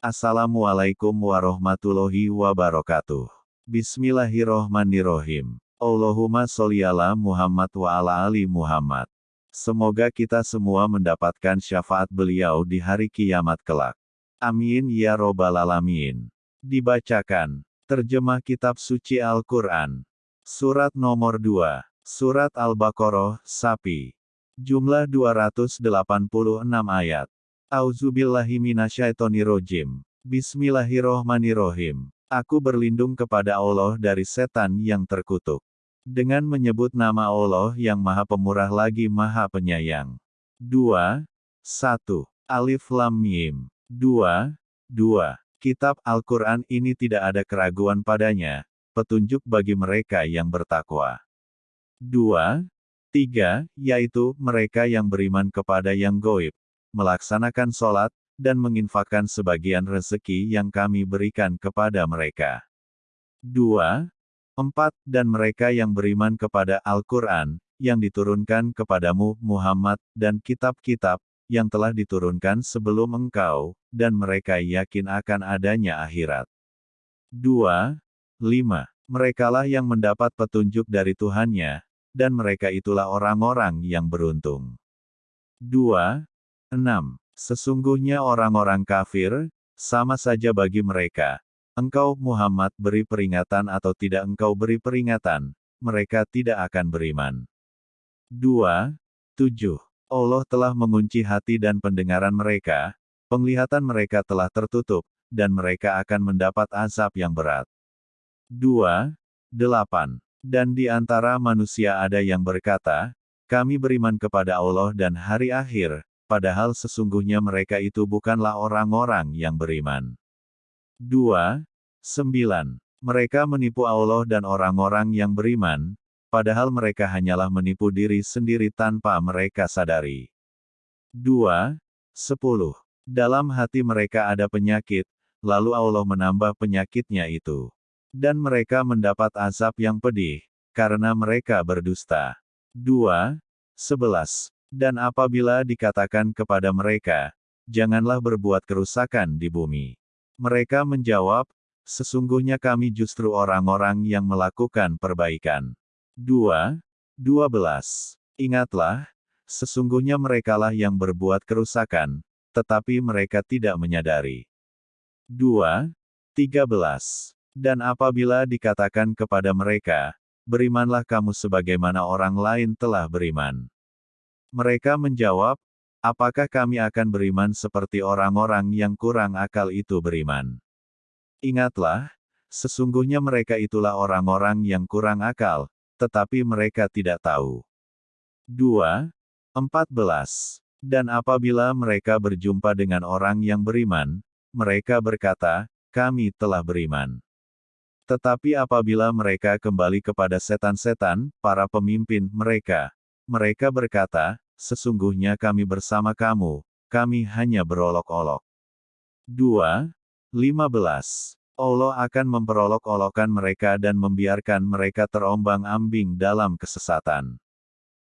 Assalamualaikum warahmatullahi wabarakatuh. Bismillahirrohmanirrohim. Allahumma sholli ala Muhammad wa ala ali Muhammad. Semoga kita semua mendapatkan syafaat beliau di hari kiamat kelak. Amin ya robbal alamin. Dibacakan. Terjemah Kitab Suci Al-Quran. Surat nomor 2. Surat Al-Baqarah, Sapi. Jumlah 286 ayat. Auzubillahiminasyaitonirrojim. Bismillahirrohmanirrohim. Aku berlindung kepada Allah dari setan yang terkutuk. Dengan menyebut nama Allah yang maha pemurah lagi maha penyayang. 2. 1. Alif Lam Mim. 2. 2. Kitab Al-Quran ini tidak ada keraguan padanya, petunjuk bagi mereka yang bertakwa. 2. 3. Yaitu, mereka yang beriman kepada yang goib, melaksanakan sholat, dan menginfakkan sebagian rezeki yang kami berikan kepada mereka. 2. 4. Dan mereka yang beriman kepada Al-Quran, yang diturunkan kepadamu, Muhammad, dan kitab-kitab, yang telah diturunkan sebelum engkau, dan mereka yakin akan adanya akhirat. 2. 5. Merekalah yang mendapat petunjuk dari Tuhannya, dan mereka itulah orang-orang yang beruntung. 2. 6. Sesungguhnya orang-orang kafir, sama saja bagi mereka. Engkau, Muhammad, beri peringatan atau tidak engkau beri peringatan, mereka tidak akan beriman. 2. 7. Allah telah mengunci hati dan pendengaran mereka, penglihatan mereka telah tertutup, dan mereka akan mendapat azab yang berat. 2. 8. Dan di antara manusia ada yang berkata, kami beriman kepada Allah dan hari akhir, padahal sesungguhnya mereka itu bukanlah orang-orang yang beriman. 2. 9. Mereka menipu Allah dan orang-orang yang beriman, padahal mereka hanyalah menipu diri sendiri tanpa mereka sadari. 2. 10. Dalam hati mereka ada penyakit, lalu Allah menambah penyakitnya itu. Dan mereka mendapat azab yang pedih, karena mereka berdusta. 2. 11. Dan apabila dikatakan kepada mereka, janganlah berbuat kerusakan di bumi. Mereka menjawab, sesungguhnya kami justru orang-orang yang melakukan perbaikan. 2. 12. Ingatlah, sesungguhnya merekalah yang berbuat kerusakan, tetapi mereka tidak menyadari. 2. 13. Dan apabila dikatakan kepada mereka, berimanlah kamu sebagaimana orang lain telah beriman. Mereka menjawab, apakah kami akan beriman seperti orang-orang yang kurang akal itu beriman? Ingatlah, sesungguhnya mereka itulah orang-orang yang kurang akal, tetapi mereka tidak tahu. 2. 14. Dan apabila mereka berjumpa dengan orang yang beriman, mereka berkata, kami telah beriman. Tetapi apabila mereka kembali kepada setan-setan, para pemimpin mereka, mereka berkata, sesungguhnya kami bersama kamu, kami hanya berolok-olok. 2. 15. Allah akan memperolok-olokkan mereka dan membiarkan mereka terombang-ambing dalam kesesatan.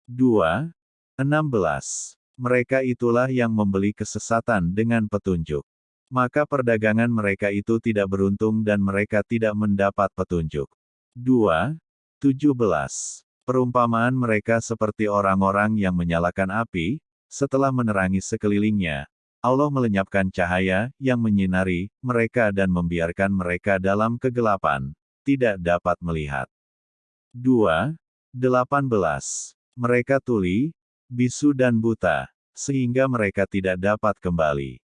2. 16. Mereka itulah yang membeli kesesatan dengan petunjuk. Maka perdagangan mereka itu tidak beruntung dan mereka tidak mendapat petunjuk. 2. 17. Perumpamaan mereka seperti orang-orang yang menyalakan api, setelah menerangi sekelilingnya, Allah melenyapkan cahaya yang menyinari mereka dan membiarkan mereka dalam kegelapan, tidak dapat melihat. 2. 18. Mereka tuli, bisu dan buta, sehingga mereka tidak dapat kembali.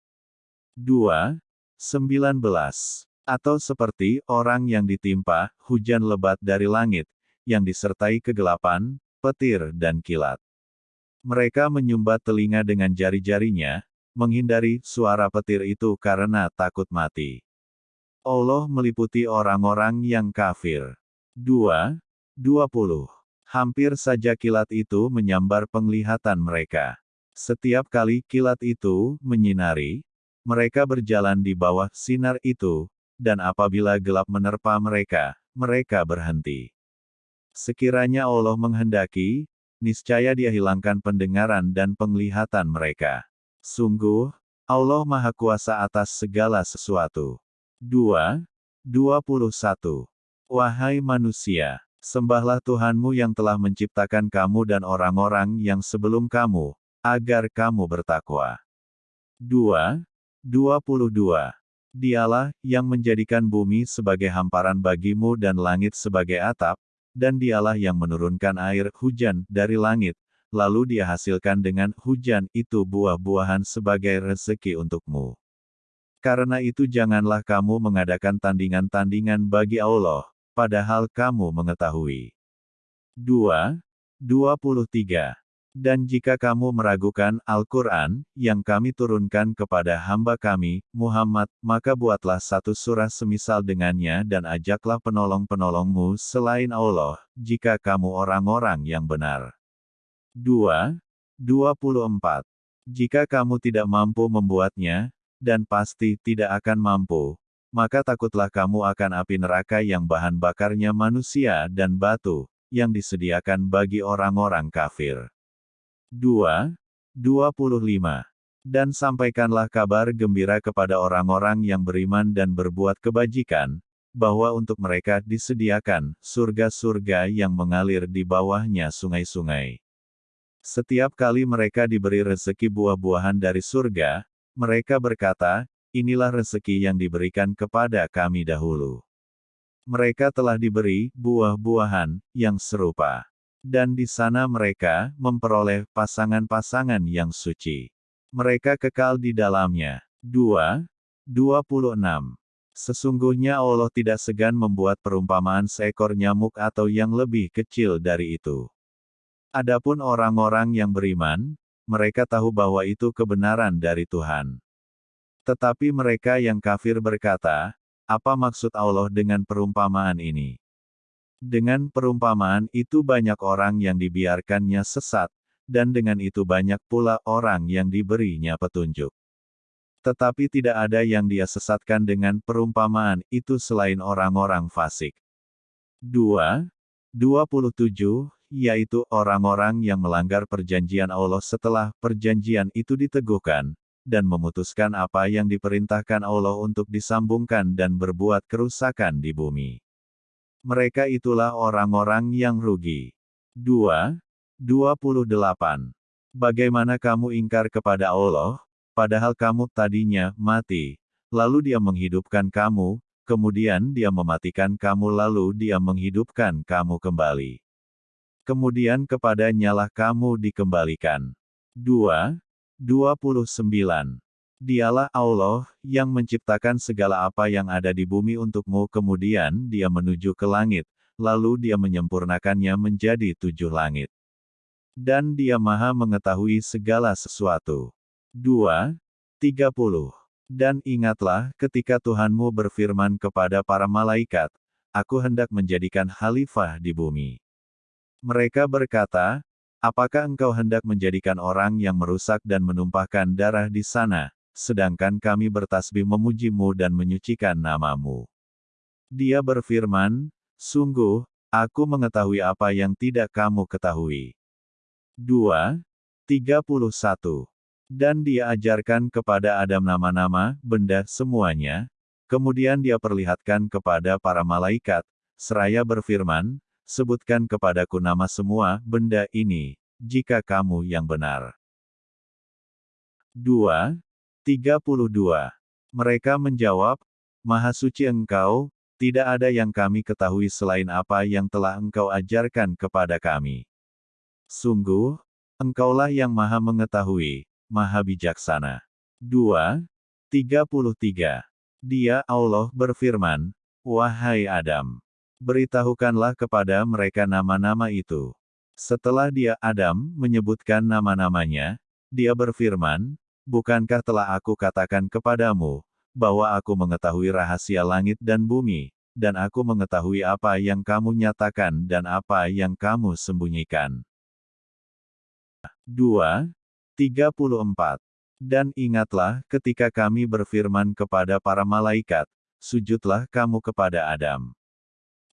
2. 19. Atau seperti orang yang ditimpa hujan lebat dari langit, yang disertai kegelapan, petir dan kilat. Mereka menyumbat telinga dengan jari-jarinya, menghindari suara petir itu karena takut mati. Allah meliputi orang-orang yang kafir. 2. 20. Hampir saja kilat itu menyambar penglihatan mereka. Setiap kali kilat itu menyinari, mereka berjalan di bawah sinar itu, dan apabila gelap menerpa mereka, mereka berhenti. Sekiranya Allah menghendaki, niscaya dia hilangkan pendengaran dan penglihatan mereka. Sungguh, Allah Maha Kuasa atas segala sesuatu. 2. 21. Wahai manusia, sembahlah Tuhanmu yang telah menciptakan kamu dan orang-orang yang sebelum kamu, agar kamu bertakwa. 2. 22. Dialah yang menjadikan bumi sebagai hamparan bagimu dan langit sebagai atap, dan dialah yang menurunkan air hujan dari langit, lalu dia hasilkan dengan hujan itu buah-buahan sebagai rezeki untukmu. Karena itu janganlah kamu mengadakan tandingan-tandingan bagi Allah, padahal kamu mengetahui. 2. 23. Dan jika kamu meragukan Al-Quran, yang kami turunkan kepada hamba kami, Muhammad, maka buatlah satu surah semisal dengannya dan ajaklah penolong-penolongmu selain Allah, jika kamu orang-orang yang benar. 2. 24. Jika kamu tidak mampu membuatnya, dan pasti tidak akan mampu, maka takutlah kamu akan api neraka yang bahan bakarnya manusia dan batu, yang disediakan bagi orang-orang kafir. 2. 25. Dan sampaikanlah kabar gembira kepada orang-orang yang beriman dan berbuat kebajikan, bahwa untuk mereka disediakan surga-surga yang mengalir di bawahnya sungai-sungai. Setiap kali mereka diberi rezeki buah-buahan dari surga, mereka berkata, inilah rezeki yang diberikan kepada kami dahulu. Mereka telah diberi buah-buahan yang serupa. Dan di sana mereka memperoleh pasangan-pasangan yang suci. Mereka kekal di dalamnya. 2. 26. Sesungguhnya Allah tidak segan membuat perumpamaan seekor nyamuk atau yang lebih kecil dari itu. Adapun orang-orang yang beriman, mereka tahu bahwa itu kebenaran dari Tuhan. Tetapi mereka yang kafir berkata, apa maksud Allah dengan perumpamaan ini? Dengan perumpamaan itu banyak orang yang dibiarkannya sesat, dan dengan itu banyak pula orang yang diberinya petunjuk. Tetapi tidak ada yang dia sesatkan dengan perumpamaan itu selain orang-orang fasik. 2. 27, yaitu orang-orang yang melanggar perjanjian Allah setelah perjanjian itu diteguhkan, dan memutuskan apa yang diperintahkan Allah untuk disambungkan dan berbuat kerusakan di bumi. Mereka itulah orang-orang yang rugi. 2. 28. Bagaimana kamu ingkar kepada Allah, padahal kamu tadinya mati, lalu dia menghidupkan kamu, kemudian dia mematikan kamu lalu dia menghidupkan kamu kembali. Kemudian kepadanyalah kamu dikembalikan. 2. 29. Dialah Allah, yang menciptakan segala apa yang ada di bumi untukmu kemudian dia menuju ke langit, lalu dia menyempurnakannya menjadi tujuh langit. Dan dia maha mengetahui segala sesuatu. 2. 30. Dan ingatlah ketika Tuhanmu berfirman kepada para malaikat, Aku hendak menjadikan khalifah di bumi. Mereka berkata, Apakah engkau hendak menjadikan orang yang merusak dan menumpahkan darah di sana, sedangkan kami bertasbih memujimu dan menyucikan namamu. Dia berfirman, Sungguh, aku mengetahui apa yang tidak kamu ketahui. 2. 31. Dan dia ajarkan kepada Adam nama-nama, benda, semuanya, kemudian dia perlihatkan kepada para malaikat, seraya berfirman, sebutkan kepadaku nama semua benda ini, jika kamu yang benar. 2. 32. Mereka menjawab, Maha suci engkau, tidak ada yang kami ketahui selain apa yang telah engkau ajarkan kepada kami. Sungguh, engkaulah yang maha mengetahui, maha bijaksana. 2. 33. Dia Allah berfirman, Wahai Adam, beritahukanlah kepada mereka nama-nama itu. Setelah dia Adam menyebutkan nama-namanya, dia berfirman, Bukankah telah aku katakan kepadamu, bahwa aku mengetahui rahasia langit dan bumi, dan aku mengetahui apa yang kamu nyatakan dan apa yang kamu sembunyikan. 2. 34. Dan ingatlah ketika kami berfirman kepada para malaikat, sujudlah kamu kepada Adam.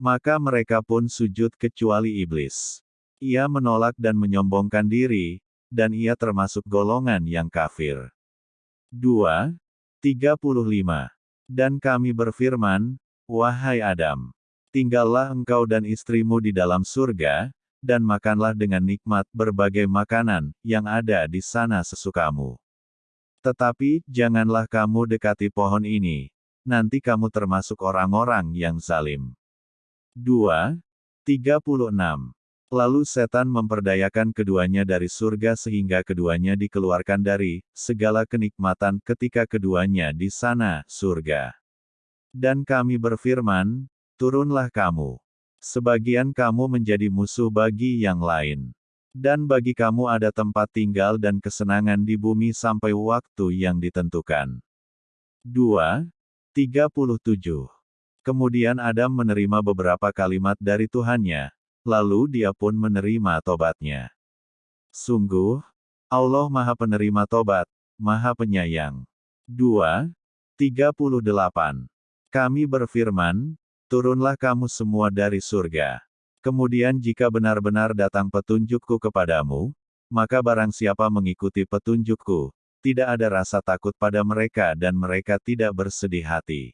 Maka mereka pun sujud kecuali iblis. Ia menolak dan menyombongkan diri, dan ia termasuk golongan yang kafir. 2. 35. Dan kami berfirman, Wahai Adam, tinggallah engkau dan istrimu di dalam surga, dan makanlah dengan nikmat berbagai makanan yang ada di sana sesukamu. Tetapi, janganlah kamu dekati pohon ini, nanti kamu termasuk orang-orang yang zalim. 2. 36. Lalu setan memperdayakan keduanya dari surga sehingga keduanya dikeluarkan dari segala kenikmatan ketika keduanya di sana, surga. Dan kami berfirman, turunlah kamu. Sebagian kamu menjadi musuh bagi yang lain. Dan bagi kamu ada tempat tinggal dan kesenangan di bumi sampai waktu yang ditentukan. 2. 37. Kemudian Adam menerima beberapa kalimat dari Tuhannya, lalu dia pun menerima tobatnya. Sungguh, Allah Maha Penerima Tobat, Maha Penyayang. 2. 38. Kami berfirman, turunlah kamu semua dari surga. Kemudian jika benar-benar datang petunjukku kepadamu, maka barang siapa mengikuti petunjukku, tidak ada rasa takut pada mereka dan mereka tidak bersedih hati.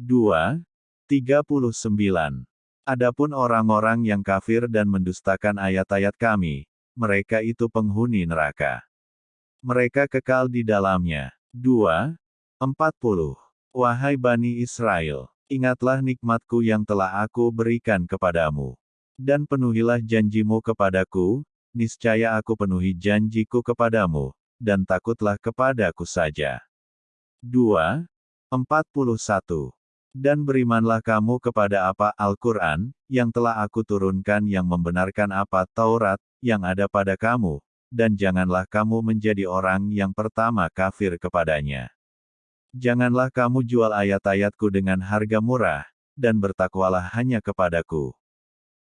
2. 39. Adapun orang-orang yang kafir dan mendustakan ayat-ayat kami, mereka itu penghuni neraka. Mereka kekal di dalamnya. 2. 40. Wahai Bani Israel, Ingatlah nikmatku yang telah aku berikan kepadamu. Dan penuhilah janjimu kepadaku, niscaya aku penuhi janjiku kepadamu, dan takutlah kepadaku saja. 2. 41. Dan berimanlah kamu kepada apa Al-Quran, yang telah aku turunkan yang membenarkan apa Taurat, yang ada pada kamu, dan janganlah kamu menjadi orang yang pertama kafir kepadanya. Janganlah kamu jual ayat-ayatku dengan harga murah, dan bertakwalah hanya kepadaku.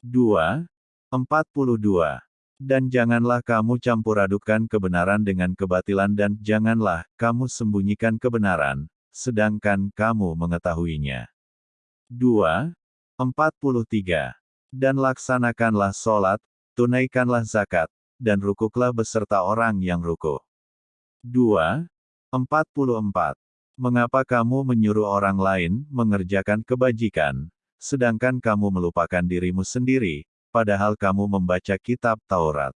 2. 42. Dan janganlah kamu campur adukan kebenaran dengan kebatilan dan janganlah kamu sembunyikan kebenaran, sedangkan kamu mengetahuinya. 2. 43. Dan laksanakanlah sholat, tunaikanlah zakat, dan rukuklah beserta orang yang rukuk. 2. 44. Mengapa kamu menyuruh orang lain mengerjakan kebajikan, sedangkan kamu melupakan dirimu sendiri, padahal kamu membaca kitab Taurat?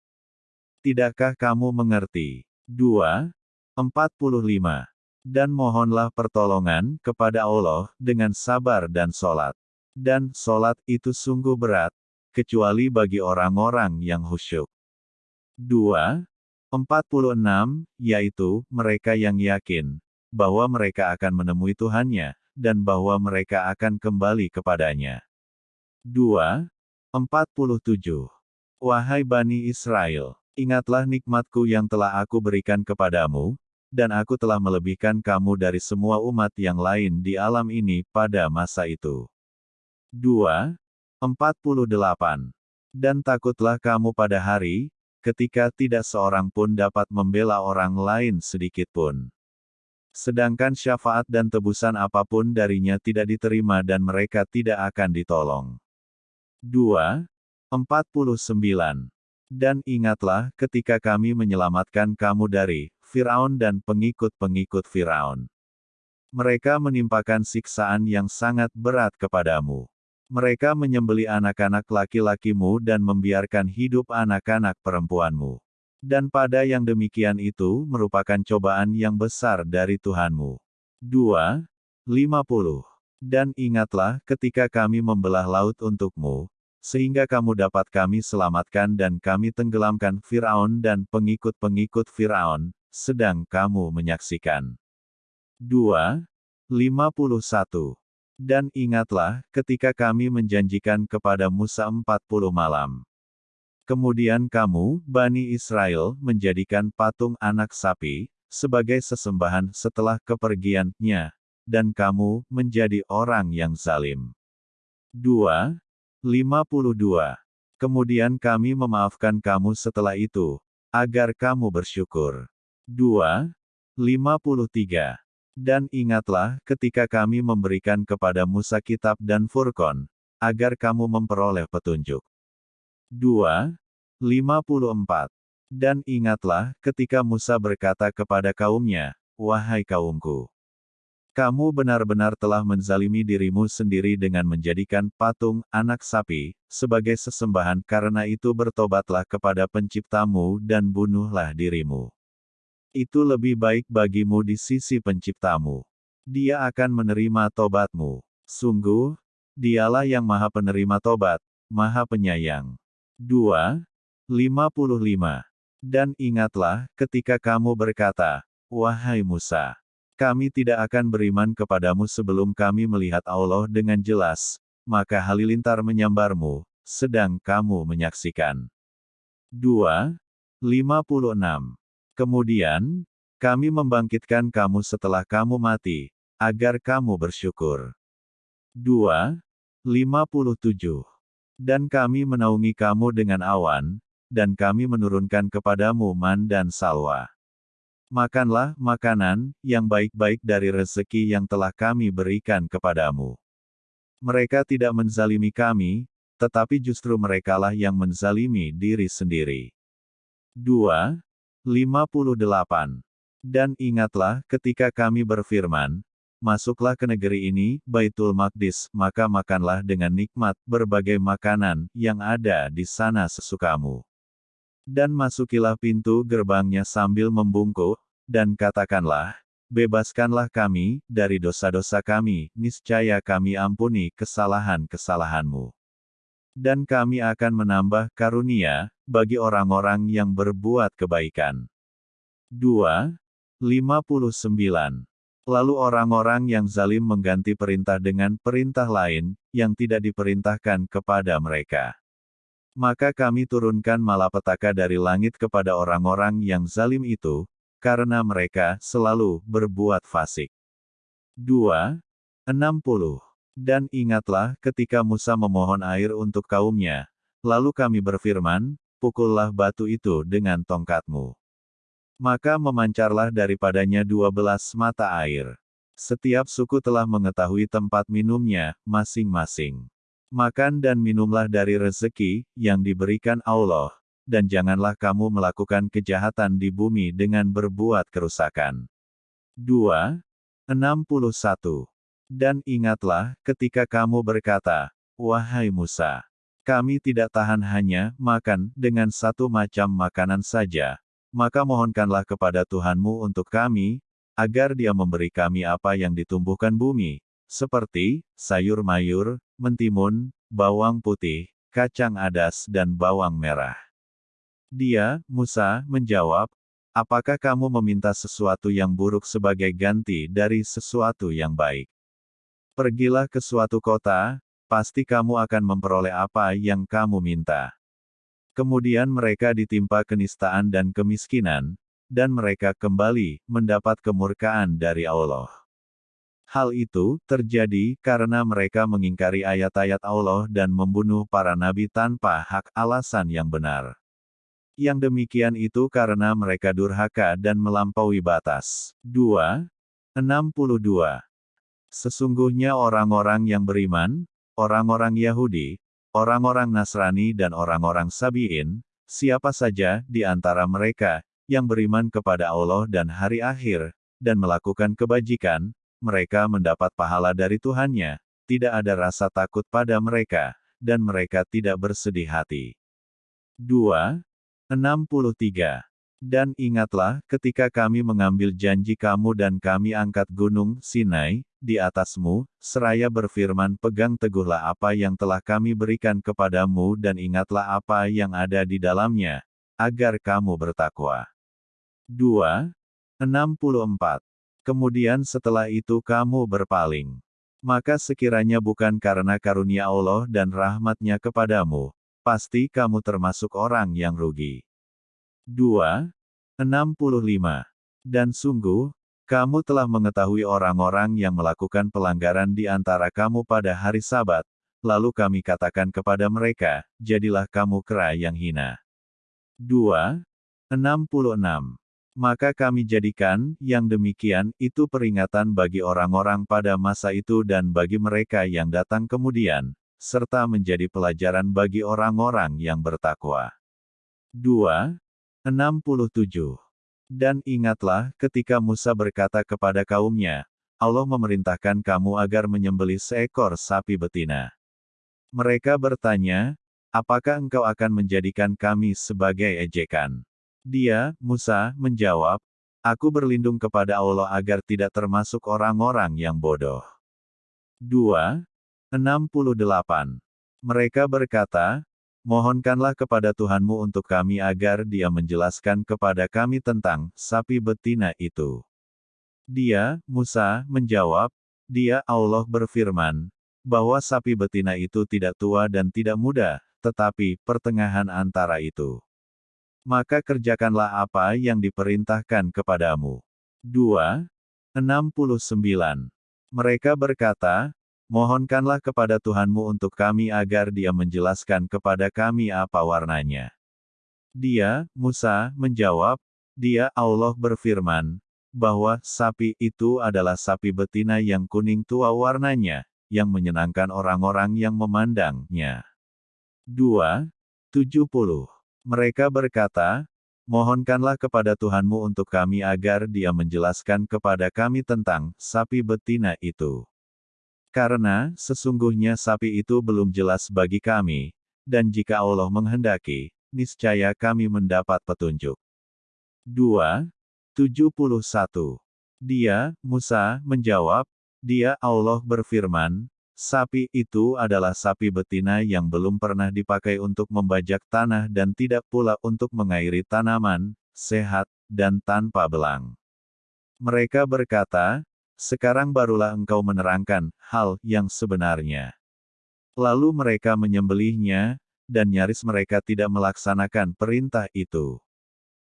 Tidakkah kamu mengerti? 2. 45. Dan mohonlah pertolongan kepada Allah dengan sabar dan solat. Dan solat itu sungguh berat, kecuali bagi orang-orang yang khusyuk. 2. 46, yaitu mereka yang yakin, bahwa mereka akan menemui Tuhannya, dan bahwa mereka akan kembali kepadanya. 2. 47. Wahai Bani Israel, ingatlah nikmatku yang telah aku berikan kepadamu, dan aku telah melebihkan kamu dari semua umat yang lain di alam ini pada masa itu. 2. 48. Dan takutlah kamu pada hari, ketika tidak seorang pun dapat membela orang lain sedikitpun. Sedangkan syafaat dan tebusan apa pun darinya tidak diterima dan mereka tidak akan ditolong. 2. 49. Dan ingatlah ketika kami menyelamatkan kamu dari Firaun dan pengikut-pengikut Firaun. Mereka menimpakan siksaan yang sangat berat kepadamu. Mereka menyembeli anak-anak laki-lakimu dan membiarkan hidup anak-anak perempuanmu. Dan pada yang demikian itu merupakan cobaan yang besar dari Tuhanmu. 2. 50. Dan ingatlah ketika kami membelah laut untukmu, sehingga kamu dapat kami selamatkan dan kami tenggelamkan Firaun dan pengikut-pengikut Firaun, sedang kamu menyaksikan. 2. 51. Dan ingatlah ketika kami menjanjikan kepada Musa 40 malam. Kemudian kamu, Bani Israel, menjadikan patung anak sapi, sebagai sesembahan setelah kepergiannya, dan kamu menjadi orang yang zalim. 2. 52. Kemudian kami memaafkan kamu setelah itu, agar kamu bersyukur. 2. 53. Dan ingatlah ketika kami memberikan kepada Musa kitab dan Furkon, agar kamu memperoleh petunjuk. 2. 54. Dan ingatlah ketika Musa berkata kepada kaumnya, wahai kaumku. Kamu benar-benar telah menzalimi dirimu sendiri dengan menjadikan patung, anak sapi, sebagai sesembahan karena itu bertobatlah kepada penciptamu dan bunuhlah dirimu. Itu lebih baik bagimu di sisi penciptamu. Dia akan menerima tobatmu. Sungguh, dialah yang maha penerima tobat, maha penyayang. 2. 55. Dan ingatlah, ketika kamu berkata, Wahai Musa, kami tidak akan beriman kepadamu sebelum kami melihat Allah dengan jelas, maka halilintar menyambarmu, sedang kamu menyaksikan. 2. 56. Kemudian, kami membangkitkan kamu setelah kamu mati, agar kamu bersyukur. 2. 57. Dan kami menaungi kamu dengan awan, dan kami menurunkan kepadamu man dan salwa. Makanlah makanan yang baik-baik dari rezeki yang telah kami berikan kepadamu. Mereka tidak menzalimi kami, tetapi justru merekalah yang menzalimi diri sendiri. 2. 58. Dan ingatlah ketika kami berfirman, Masuklah ke negeri ini, Baitul Maqdis, maka makanlah dengan nikmat berbagai makanan yang ada di sana sesukamu. Dan masukilah pintu gerbangnya sambil membungkuk, dan katakanlah, Bebaskanlah kami, dari dosa-dosa kami, niscaya kami ampuni kesalahan-kesalahanmu. Dan kami akan menambah karunia, bagi orang-orang yang berbuat kebaikan. 2. 59. Lalu orang-orang yang zalim mengganti perintah dengan perintah lain, yang tidak diperintahkan kepada mereka. Maka kami turunkan malapetaka dari langit kepada orang-orang yang zalim itu, karena mereka selalu berbuat fasik. 2. 60. Dan ingatlah ketika Musa memohon air untuk kaumnya, lalu kami berfirman, pukullah batu itu dengan tongkatmu. Maka memancarlah daripadanya dua belas mata air. Setiap suku telah mengetahui tempat minumnya, masing-masing. Makan dan minumlah dari rezeki yang diberikan Allah, dan janganlah kamu melakukan kejahatan di bumi dengan berbuat kerusakan. 2. 61. Dan ingatlah ketika kamu berkata, Wahai Musa, kami tidak tahan hanya makan dengan satu macam makanan saja, maka mohonkanlah kepada Tuhanmu untuk kami, agar dia memberi kami apa yang ditumbuhkan bumi, seperti sayur mayur, mentimun, bawang putih, kacang adas dan bawang merah. Dia, Musa, menjawab, apakah kamu meminta sesuatu yang buruk sebagai ganti dari sesuatu yang baik? Pergilah ke suatu kota, pasti kamu akan memperoleh apa yang kamu minta. Kemudian mereka ditimpa kenistaan dan kemiskinan, dan mereka kembali mendapat kemurkaan dari Allah. Hal itu terjadi karena mereka mengingkari ayat-ayat Allah dan membunuh para nabi tanpa hak alasan yang benar. Yang demikian itu karena mereka durhaka dan melampaui batas. 2. 62. Sesungguhnya orang-orang yang beriman, orang-orang Yahudi, orang-orang Nasrani dan orang-orang Sabi'in, siapa saja di antara mereka, yang beriman kepada Allah dan hari akhir, dan melakukan kebajikan, mereka mendapat pahala dari Tuhannya, tidak ada rasa takut pada mereka, dan mereka tidak bersedih hati. 2. 63. Dan ingatlah, ketika kami mengambil janji kamu dan kami angkat gunung Sinai di atasmu, seraya berfirman, "Pegang teguhlah apa yang telah kami berikan kepadamu, dan ingatlah apa yang ada di dalamnya, agar kamu bertakwa." 2. 64. Kemudian setelah itu kamu berpaling. Maka sekiranya bukan karena karunia Allah dan rahmatnya kepadamu, pasti kamu termasuk orang yang rugi. 2. 65. Dan sungguh, kamu telah mengetahui orang-orang yang melakukan pelanggaran di antara kamu pada hari sabat, lalu kami katakan kepada mereka, jadilah kamu kera yang hina. 2. 66 maka kami jadikan yang demikian itu peringatan bagi orang-orang pada masa itu dan bagi mereka yang datang kemudian, serta menjadi pelajaran bagi orang-orang yang bertakwa. 2. 67. Dan ingatlah ketika Musa berkata kepada kaumnya, Allah memerintahkan kamu agar menyembelih seekor sapi betina. Mereka bertanya, apakah engkau akan menjadikan kami sebagai ejekan? Dia, Musa, menjawab, Aku berlindung kepada Allah agar tidak termasuk orang-orang yang bodoh. 2. 68. Mereka berkata, Mohonkanlah kepada Tuhanmu untuk kami agar dia menjelaskan kepada kami tentang sapi betina itu. Dia, Musa, menjawab, dia Allah berfirman, bahwa sapi betina itu tidak tua dan tidak muda, tetapi pertengahan antara itu. Maka kerjakanlah apa yang diperintahkan kepadamu. 2. 69. Mereka berkata, Mohonkanlah kepada Tuhanmu untuk kami agar dia menjelaskan kepada kami apa warnanya. Dia, Musa, menjawab, Dia Allah berfirman, bahwa sapi itu adalah sapi betina yang kuning tua warnanya, yang menyenangkan orang-orang yang memandangnya. 2. 70. Mereka berkata, Mohonkanlah kepada Tuhanmu untuk kami agar dia menjelaskan kepada kami tentang sapi betina itu. Karena, sesungguhnya sapi itu belum jelas bagi kami, dan jika Allah menghendaki, niscaya kami mendapat petunjuk. 2. 71. Dia, Musa, menjawab, dia Allah berfirman, sapi itu adalah sapi betina yang belum pernah dipakai untuk membajak tanah dan tidak pula untuk mengairi tanaman, sehat, dan tanpa belang. Mereka berkata, sekarang barulah engkau menerangkan hal yang sebenarnya. Lalu mereka menyembelihnya, dan nyaris mereka tidak melaksanakan perintah itu.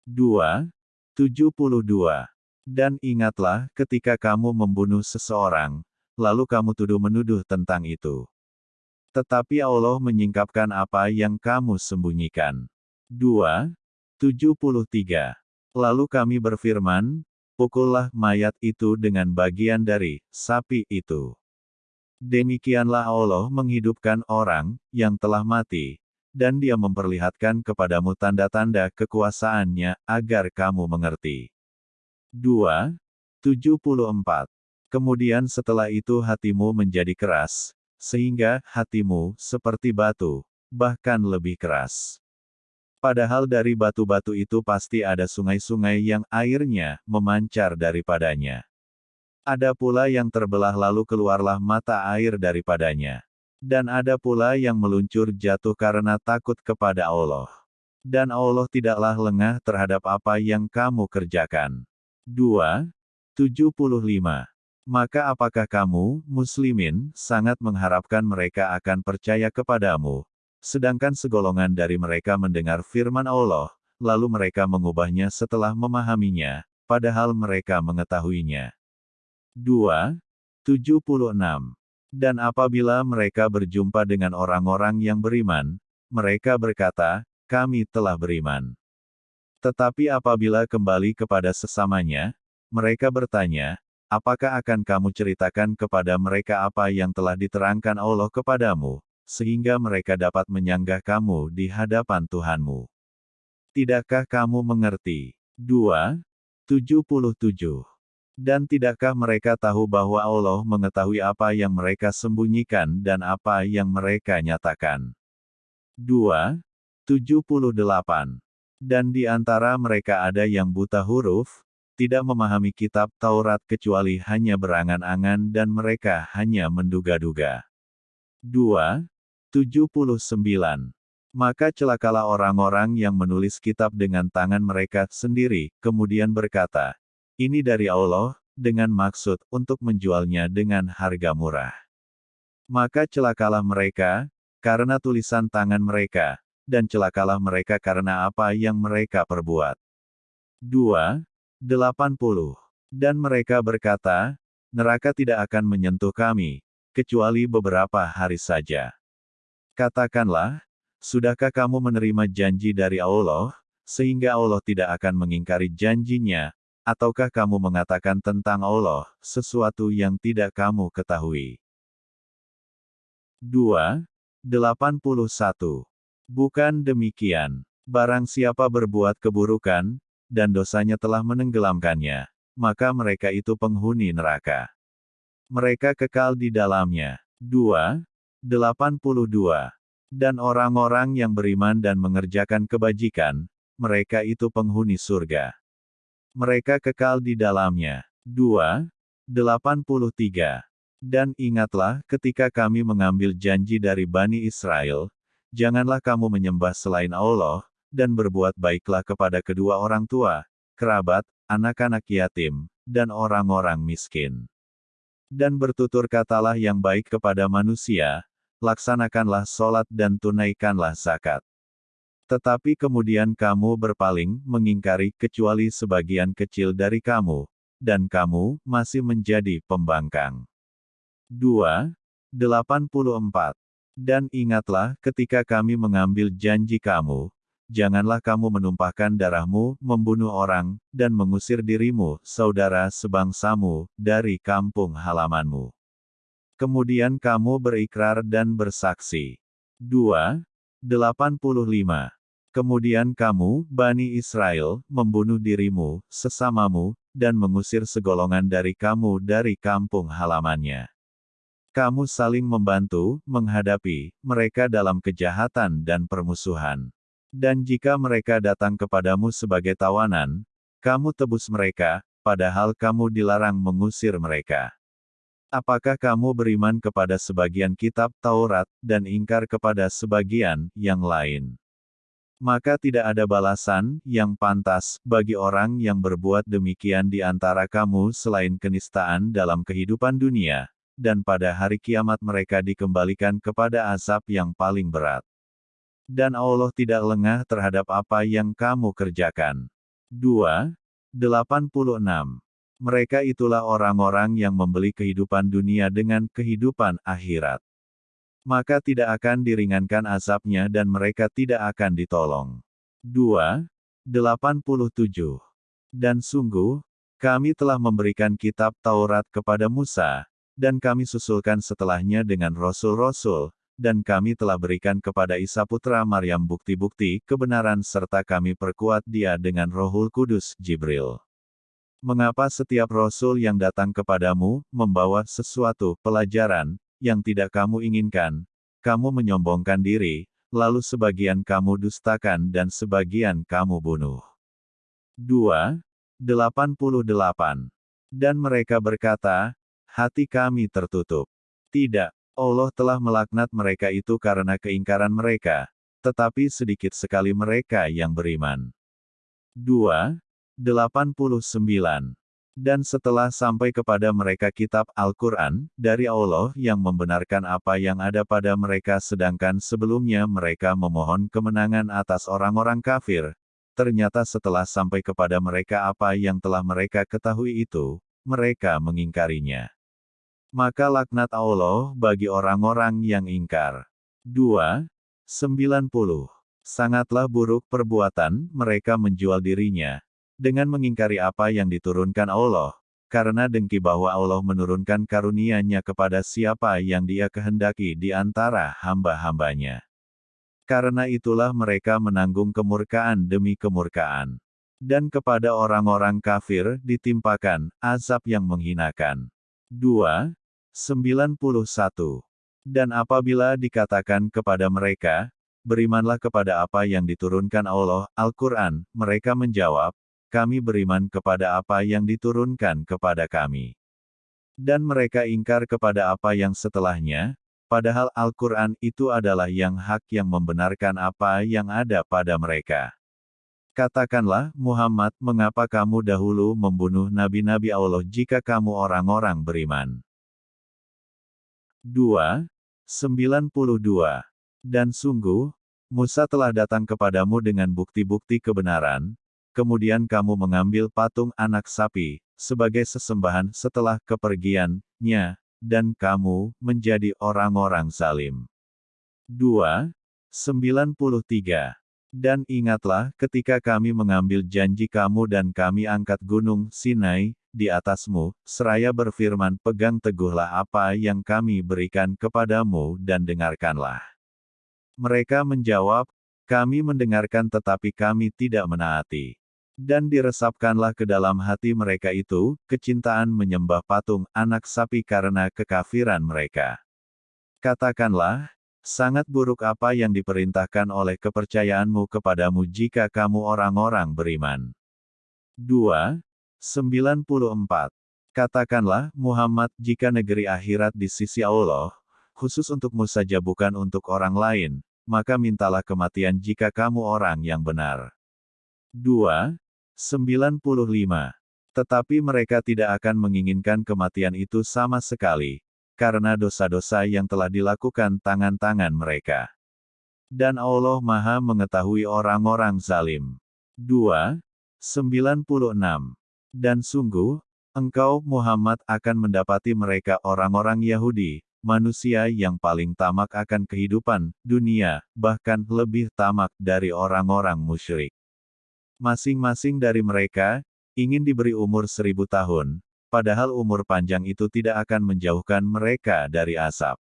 2. 72. Dan ingatlah ketika kamu membunuh seseorang, lalu kamu tuduh-menuduh tentang itu. Tetapi Allah menyingkapkan apa yang kamu sembunyikan. 2. 73. Lalu kami berfirman, pukullah mayat itu dengan bagian dari sapi itu. Demikianlah Allah menghidupkan orang yang telah mati, dan dia memperlihatkan kepadamu tanda-tanda kekuasaannya, agar kamu mengerti. 2. 74. Kemudian setelah itu hatimu menjadi keras, sehingga hatimu seperti batu, bahkan lebih keras. Padahal dari batu-batu itu pasti ada sungai-sungai yang airnya memancar daripadanya. Ada pula yang terbelah lalu keluarlah mata air daripadanya. Dan ada pula yang meluncur jatuh karena takut kepada Allah. Dan Allah tidaklah lengah terhadap apa yang kamu kerjakan. 2. 75. Maka apakah kamu, muslimin, sangat mengharapkan mereka akan percaya kepadamu, sedangkan segolongan dari mereka mendengar firman Allah, lalu mereka mengubahnya setelah memahaminya, padahal mereka mengetahuinya. 2. 76. Dan apabila mereka berjumpa dengan orang-orang yang beriman, mereka berkata, kami telah beriman. Tetapi apabila kembali kepada sesamanya, mereka bertanya, apakah akan kamu ceritakan kepada mereka apa yang telah diterangkan Allah kepadamu, sehingga mereka dapat menyanggah kamu di hadapan Tuhanmu. Tidakkah kamu mengerti? 2. 77. Dan tidakkah mereka tahu bahwa Allah mengetahui apa yang mereka sembunyikan dan apa yang mereka nyatakan? 2. 78. Dan di antara mereka ada yang buta huruf, tidak memahami kitab Taurat kecuali hanya berangan-angan dan mereka hanya menduga-duga. 2. 79. Maka celakalah orang-orang yang menulis kitab dengan tangan mereka sendiri, kemudian berkata, ini dari Allah, dengan maksud untuk menjualnya dengan harga murah. Maka celakalah mereka, karena tulisan tangan mereka, dan celakalah mereka karena apa yang mereka perbuat. 2. 80. Dan mereka berkata, neraka tidak akan menyentuh kami, kecuali beberapa hari saja. Katakanlah, sudahkah kamu menerima janji dari Allah, sehingga Allah tidak akan mengingkari janjinya, Ataukah kamu mengatakan tentang Allah, sesuatu yang tidak kamu ketahui? 2. 81. Bukan demikian. Barang siapa berbuat keburukan, dan dosanya telah menenggelamkannya, maka mereka itu penghuni neraka. Mereka kekal di dalamnya. 2. 82. Dan orang-orang yang beriman dan mengerjakan kebajikan, mereka itu penghuni surga. Mereka kekal di dalamnya. 2. 83. Dan ingatlah ketika kami mengambil janji dari Bani Israel, janganlah kamu menyembah selain Allah, dan berbuat baiklah kepada kedua orang tua, kerabat, anak-anak yatim, dan orang-orang miskin. Dan bertutur katalah yang baik kepada manusia, laksanakanlah sholat dan tunaikanlah zakat. Tetapi kemudian kamu berpaling, mengingkari, kecuali sebagian kecil dari kamu, dan kamu masih menjadi pembangkang. 2. 84. Dan ingatlah ketika kami mengambil janji kamu, janganlah kamu menumpahkan darahmu, membunuh orang, dan mengusir dirimu, saudara sebangsamu, dari kampung halamanmu. Kemudian kamu berikrar dan bersaksi. 2. 85. Kemudian kamu, Bani Israel, membunuh dirimu, sesamamu, dan mengusir segolongan dari kamu dari kampung halamannya. Kamu saling membantu, menghadapi mereka dalam kejahatan dan permusuhan. Dan jika mereka datang kepadamu sebagai tawanan, kamu tebus mereka, padahal kamu dilarang mengusir mereka. Apakah kamu beriman kepada sebagian kitab Taurat, dan ingkar kepada sebagian yang lain? Maka tidak ada balasan yang pantas bagi orang yang berbuat demikian di antara kamu selain kenistaan dalam kehidupan dunia, dan pada hari kiamat mereka dikembalikan kepada azab yang paling berat. Dan Allah tidak lengah terhadap apa yang kamu kerjakan. 2. 86. Mereka itulah orang-orang yang membeli kehidupan dunia dengan kehidupan akhirat. Maka tidak akan diringankan azabnya dan mereka tidak akan ditolong. 2. 87. Dan sungguh, kami telah memberikan kitab Taurat kepada Musa, dan kami susulkan setelahnya dengan rasul-rasul, dan kami telah berikan kepada Isa putra Maryam bukti-bukti kebenaran serta kami perkuat dia dengan rohul kudus, Jibril. Mengapa setiap rasul yang datang kepadamu, membawa sesuatu pelajaran, yang tidak kamu inginkan, kamu menyombongkan diri, lalu sebagian kamu dustakan dan sebagian kamu bunuh. 2. 88. Dan mereka berkata, hati kami tertutup. Tidak, Allah telah melaknat mereka itu karena keingkaran mereka, tetapi sedikit sekali mereka yang beriman. 2. 89. Dan setelah sampai kepada mereka kitab Al-Quran, dari Allah yang membenarkan apa yang ada pada mereka sedangkan sebelumnya mereka memohon kemenangan atas orang-orang kafir, ternyata setelah sampai kepada mereka apa yang telah mereka ketahui itu, mereka mengingkarinya. Maka laknat Allah bagi orang-orang yang ingkar. 2. 90. Sangatlah buruk perbuatan mereka menjual dirinya, dengan mengingkari apa yang diturunkan Allah, karena dengki bahwa Allah menurunkan karunia-Nya kepada siapa yang dia kehendaki di antara hamba-hambanya. Karena itulah mereka menanggung kemurkaan demi kemurkaan. Dan kepada orang-orang kafir ditimpakan azab yang menghinakan. 2. 91. Dan apabila dikatakan kepada mereka, berimanlah kepada apa yang diturunkan Allah, Al-Quran, mereka menjawab, kami beriman kepada apa yang diturunkan kepada kami. Dan mereka ingkar kepada apa yang setelahnya, padahal Al-Quran itu adalah yang hak yang membenarkan apa yang ada pada mereka. Katakanlah, Muhammad, mengapa kamu dahulu membunuh nabi-nabi Allah jika kamu orang-orang beriman? 2. 92. Dan sungguh, Musa telah datang kepadamu dengan bukti-bukti kebenaran, kemudian kamu mengambil patung anak sapi, sebagai sesembahan setelah kepergiannya, dan kamu menjadi orang-orang zalim. 2. 93. Dan ingatlah ketika kami mengambil janji kamu dan kami angkat gunung Sinai di atasmu, seraya berfirman pegang teguhlah apa yang kami berikan kepadamu dan dengarkanlah. Mereka menjawab, kami mendengarkan tetapi kami tidak menaati. Dan diresapkanlah ke dalam hati mereka itu, kecintaan menyembah patung anak sapi karena kekafiran mereka. Katakanlah, sangat buruk apa yang diperintahkan oleh kepercayaanmu kepadamu jika kamu orang-orang beriman. 2. 94. Katakanlah, Muhammad, jika negeri akhirat di sisi Allah, khusus untukmu saja bukan untuk orang lain, maka mintalah kematian jika kamu orang yang benar. 2. 95. Tetapi mereka tidak akan menginginkan kematian itu sama sekali, karena dosa-dosa yang telah dilakukan tangan-tangan mereka. Dan Allah Maha mengetahui orang-orang zalim. 2. 96. Dan sungguh, engkau Muhammad akan mendapati mereka orang-orang Yahudi, manusia yang paling tamak akan kehidupan dunia, bahkan lebih tamak dari orang-orang musyrik. Masing-masing dari mereka, ingin diberi umur seribu tahun, padahal umur panjang itu tidak akan menjauhkan mereka dari asap.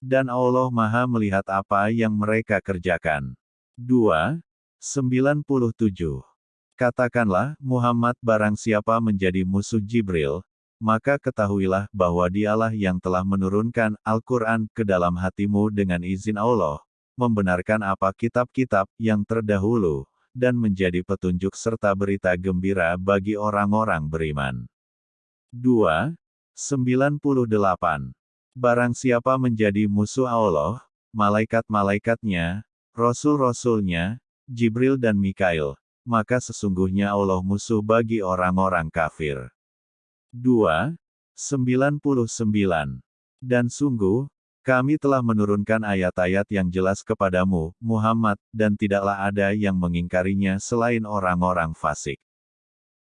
Dan Allah Maha melihat apa yang mereka kerjakan. 2. 97. Katakanlah, Muhammad barang siapa menjadi musuh Jibril, maka ketahuilah bahwa dialah yang telah menurunkan Al-Quran ke dalam hatimu dengan izin Allah, membenarkan apa kitab-kitab yang terdahulu, dan menjadi petunjuk serta berita gembira bagi orang-orang beriman. 2. 98. Barang siapa menjadi musuh Allah, malaikat-malaikatnya, rasul-rasulnya, Jibril dan Mikail, maka sesungguhnya Allah musuh bagi orang-orang kafir. 2. 99. Dan sungguh, kami telah menurunkan ayat-ayat yang jelas kepadamu, Muhammad, dan tidaklah ada yang mengingkarinya selain orang-orang fasik.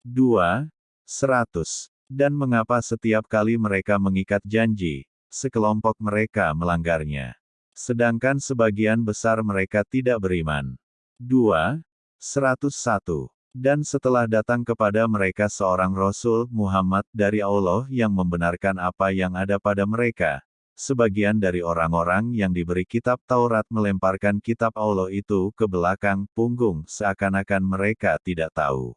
2. 100. Dan mengapa setiap kali mereka mengikat janji, sekelompok mereka melanggarnya. Sedangkan sebagian besar mereka tidak beriman. 2. 101. Dan setelah datang kepada mereka seorang Rasul Muhammad dari Allah yang membenarkan apa yang ada pada mereka, sebagian dari orang-orang yang diberi kitab Taurat melemparkan kitab Allah itu ke belakang punggung seakan-akan mereka tidak tahu.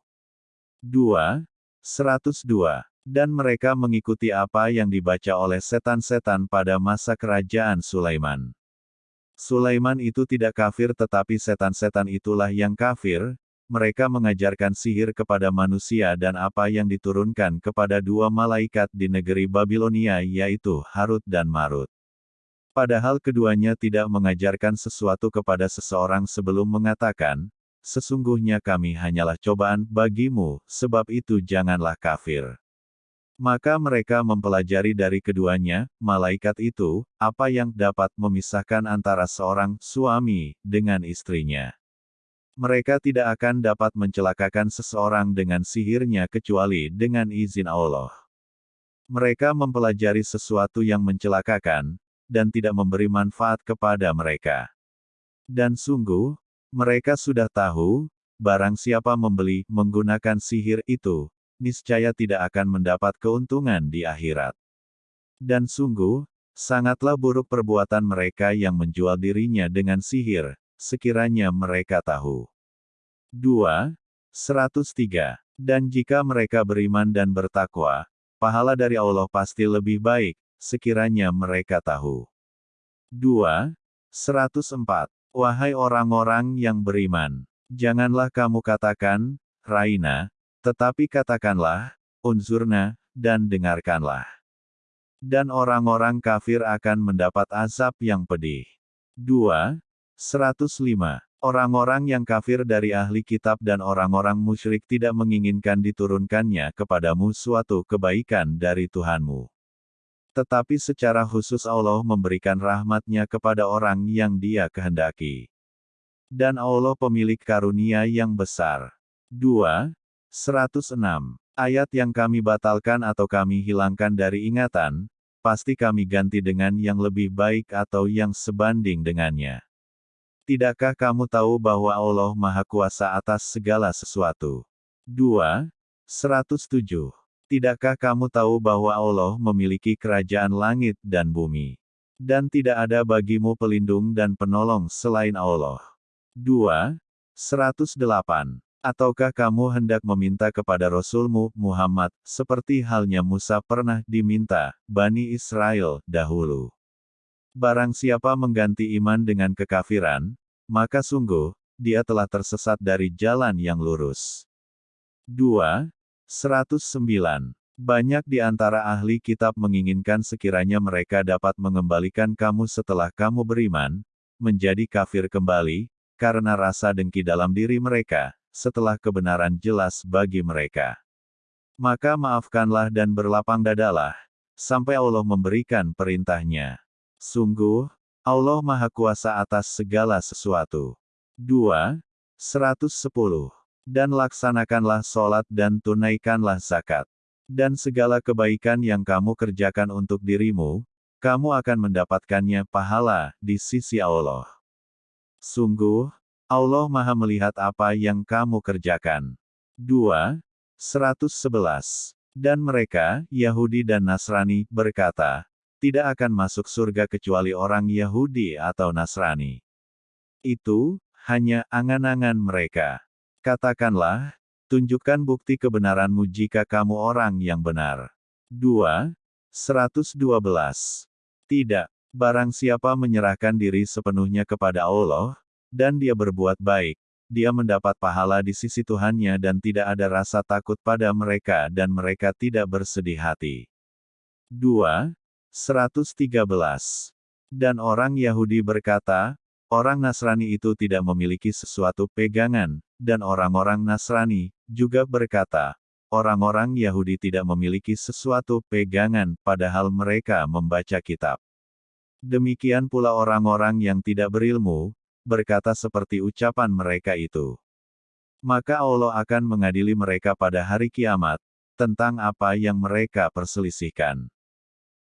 2. 102. Dan mereka mengikuti apa yang dibaca oleh setan-setan pada masa kerajaan Sulaiman. Sulaiman itu tidak kafir tetapi setan-setan itulah yang kafir, mereka mengajarkan sihir kepada manusia dan apa yang diturunkan kepada dua malaikat di negeri Babilonia yaitu Harut dan Marut. Padahal keduanya tidak mengajarkan sesuatu kepada seseorang sebelum mengatakan, sesungguhnya kami hanyalah cobaan bagimu, sebab itu janganlah kafir. Maka mereka mempelajari dari keduanya, malaikat itu, apa yang dapat memisahkan antara seorang suami dengan istrinya. Mereka tidak akan dapat mencelakakan seseorang dengan sihirnya kecuali dengan izin Allah. Mereka mempelajari sesuatu yang mencelakakan, dan tidak memberi manfaat kepada mereka. Dan sungguh, mereka sudah tahu, barang siapa membeli menggunakan sihir itu, niscaya tidak akan mendapat keuntungan di akhirat. Dan sungguh, sangatlah buruk perbuatan mereka yang menjual dirinya dengan sihir, sekiranya mereka tahu. 2. 103. Dan jika mereka beriman dan bertakwa, pahala dari Allah pasti lebih baik, sekiranya mereka tahu. 2. 104. Wahai orang-orang yang beriman, janganlah kamu katakan, Raina, tetapi katakanlah, unzurna, dan dengarkanlah. Dan orang-orang kafir akan mendapat azab yang pedih. 2. 105. Orang-orang yang kafir dari ahli kitab dan orang-orang musyrik tidak menginginkan diturunkannya kepadamu suatu kebaikan dari Tuhanmu. Tetapi secara khusus Allah memberikan rahmatnya kepada orang yang dia kehendaki. Dan Allah pemilik karunia yang besar. 2. 106. Ayat yang kami batalkan atau kami hilangkan dari ingatan, pasti kami ganti dengan yang lebih baik atau yang sebanding dengannya. Tidakkah kamu tahu bahwa Allah Maha Kuasa atas segala sesuatu? 2. 107. Tidakkah kamu tahu bahwa Allah memiliki kerajaan langit dan bumi? Dan tidak ada bagimu pelindung dan penolong selain Allah. 2. 108. Ataukah kamu hendak meminta kepada Rasulmu, Muhammad, seperti halnya Musa pernah diminta, Bani Israel, dahulu? Barang siapa mengganti iman dengan kekafiran, maka sungguh, dia telah tersesat dari jalan yang lurus. 2. 109. Banyak di antara ahli kitab menginginkan sekiranya mereka dapat mengembalikan kamu setelah kamu beriman, menjadi kafir kembali, karena rasa dengki dalam diri mereka, setelah kebenaran jelas bagi mereka. Maka maafkanlah dan berlapang dadalah, sampai Allah memberikan perintahnya. Sungguh, Allah Maha Kuasa atas segala sesuatu. 2. 110. Dan laksanakanlah sholat dan tunaikanlah zakat. Dan segala kebaikan yang kamu kerjakan untuk dirimu, kamu akan mendapatkannya pahala di sisi Allah. Sungguh, Allah Maha Melihat apa yang kamu kerjakan. 2. 111. Dan mereka, Yahudi dan Nasrani, berkata, tidak akan masuk surga kecuali orang Yahudi atau Nasrani. Itu, hanya angan-angan mereka. Katakanlah, tunjukkan bukti kebenaranmu jika kamu orang yang benar. 2. 112. Tidak, barang siapa menyerahkan diri sepenuhnya kepada Allah, dan dia berbuat baik, dia mendapat pahala di sisi Tuhannya dan tidak ada rasa takut pada mereka dan mereka tidak bersedih hati. 2. 113. Dan orang Yahudi berkata, orang Nasrani itu tidak memiliki sesuatu pegangan, dan orang-orang Nasrani juga berkata, orang-orang Yahudi tidak memiliki sesuatu pegangan, padahal mereka membaca kitab. Demikian pula orang-orang yang tidak berilmu, berkata seperti ucapan mereka itu. Maka Allah akan mengadili mereka pada hari kiamat, tentang apa yang mereka perselisihkan.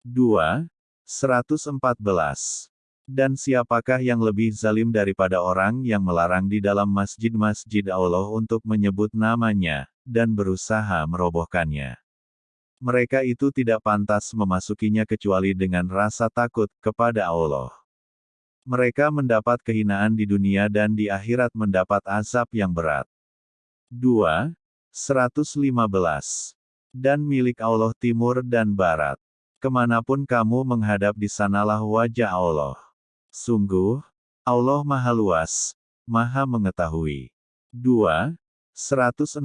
2. 114. Dan siapakah yang lebih zalim daripada orang yang melarang di dalam masjid-masjid Allah untuk menyebut namanya, dan berusaha merobohkannya? Mereka itu tidak pantas memasukinya kecuali dengan rasa takut kepada Allah. Mereka mendapat kehinaan di dunia dan di akhirat mendapat azab yang berat. 2. 115. Dan milik Allah timur dan barat. Ke mana pun kamu menghadap di sanalah wajah Allah. Sungguh, Allah maha luas, maha mengetahui. 2. 116.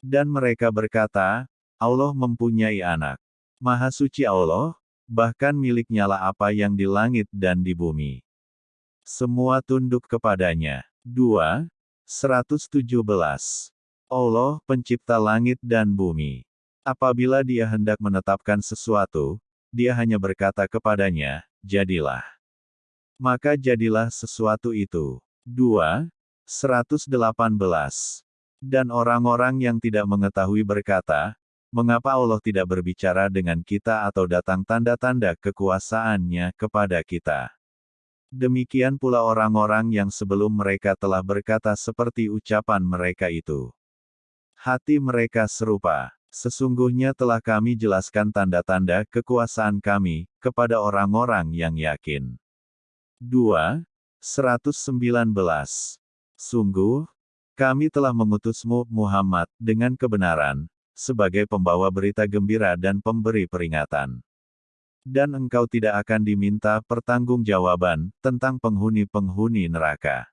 Dan mereka berkata, Allah mempunyai anak. Maha suci Allah, bahkan miliknya lah apa yang di langit dan di bumi. Semua tunduk kepadanya. 2. 117. Allah, pencipta langit dan bumi. Apabila dia hendak menetapkan sesuatu, dia hanya berkata kepadanya, jadilah. Maka jadilah sesuatu itu. 2. 118. Dan orang-orang yang tidak mengetahui berkata, mengapa Allah tidak berbicara dengan kita atau datang tanda-tanda kekuasaannya kepada kita. Demikian pula orang-orang yang sebelum mereka telah berkata seperti ucapan mereka itu. Hati mereka serupa. Sesungguhnya telah kami jelaskan tanda-tanda kekuasaan kami, kepada orang-orang yang yakin. 2. 119. Sungguh, kami telah mengutusmu, Muhammad, dengan kebenaran, sebagai pembawa berita gembira dan pemberi peringatan. Dan engkau tidak akan diminta pertanggungjawaban tentang penghuni-penghuni neraka.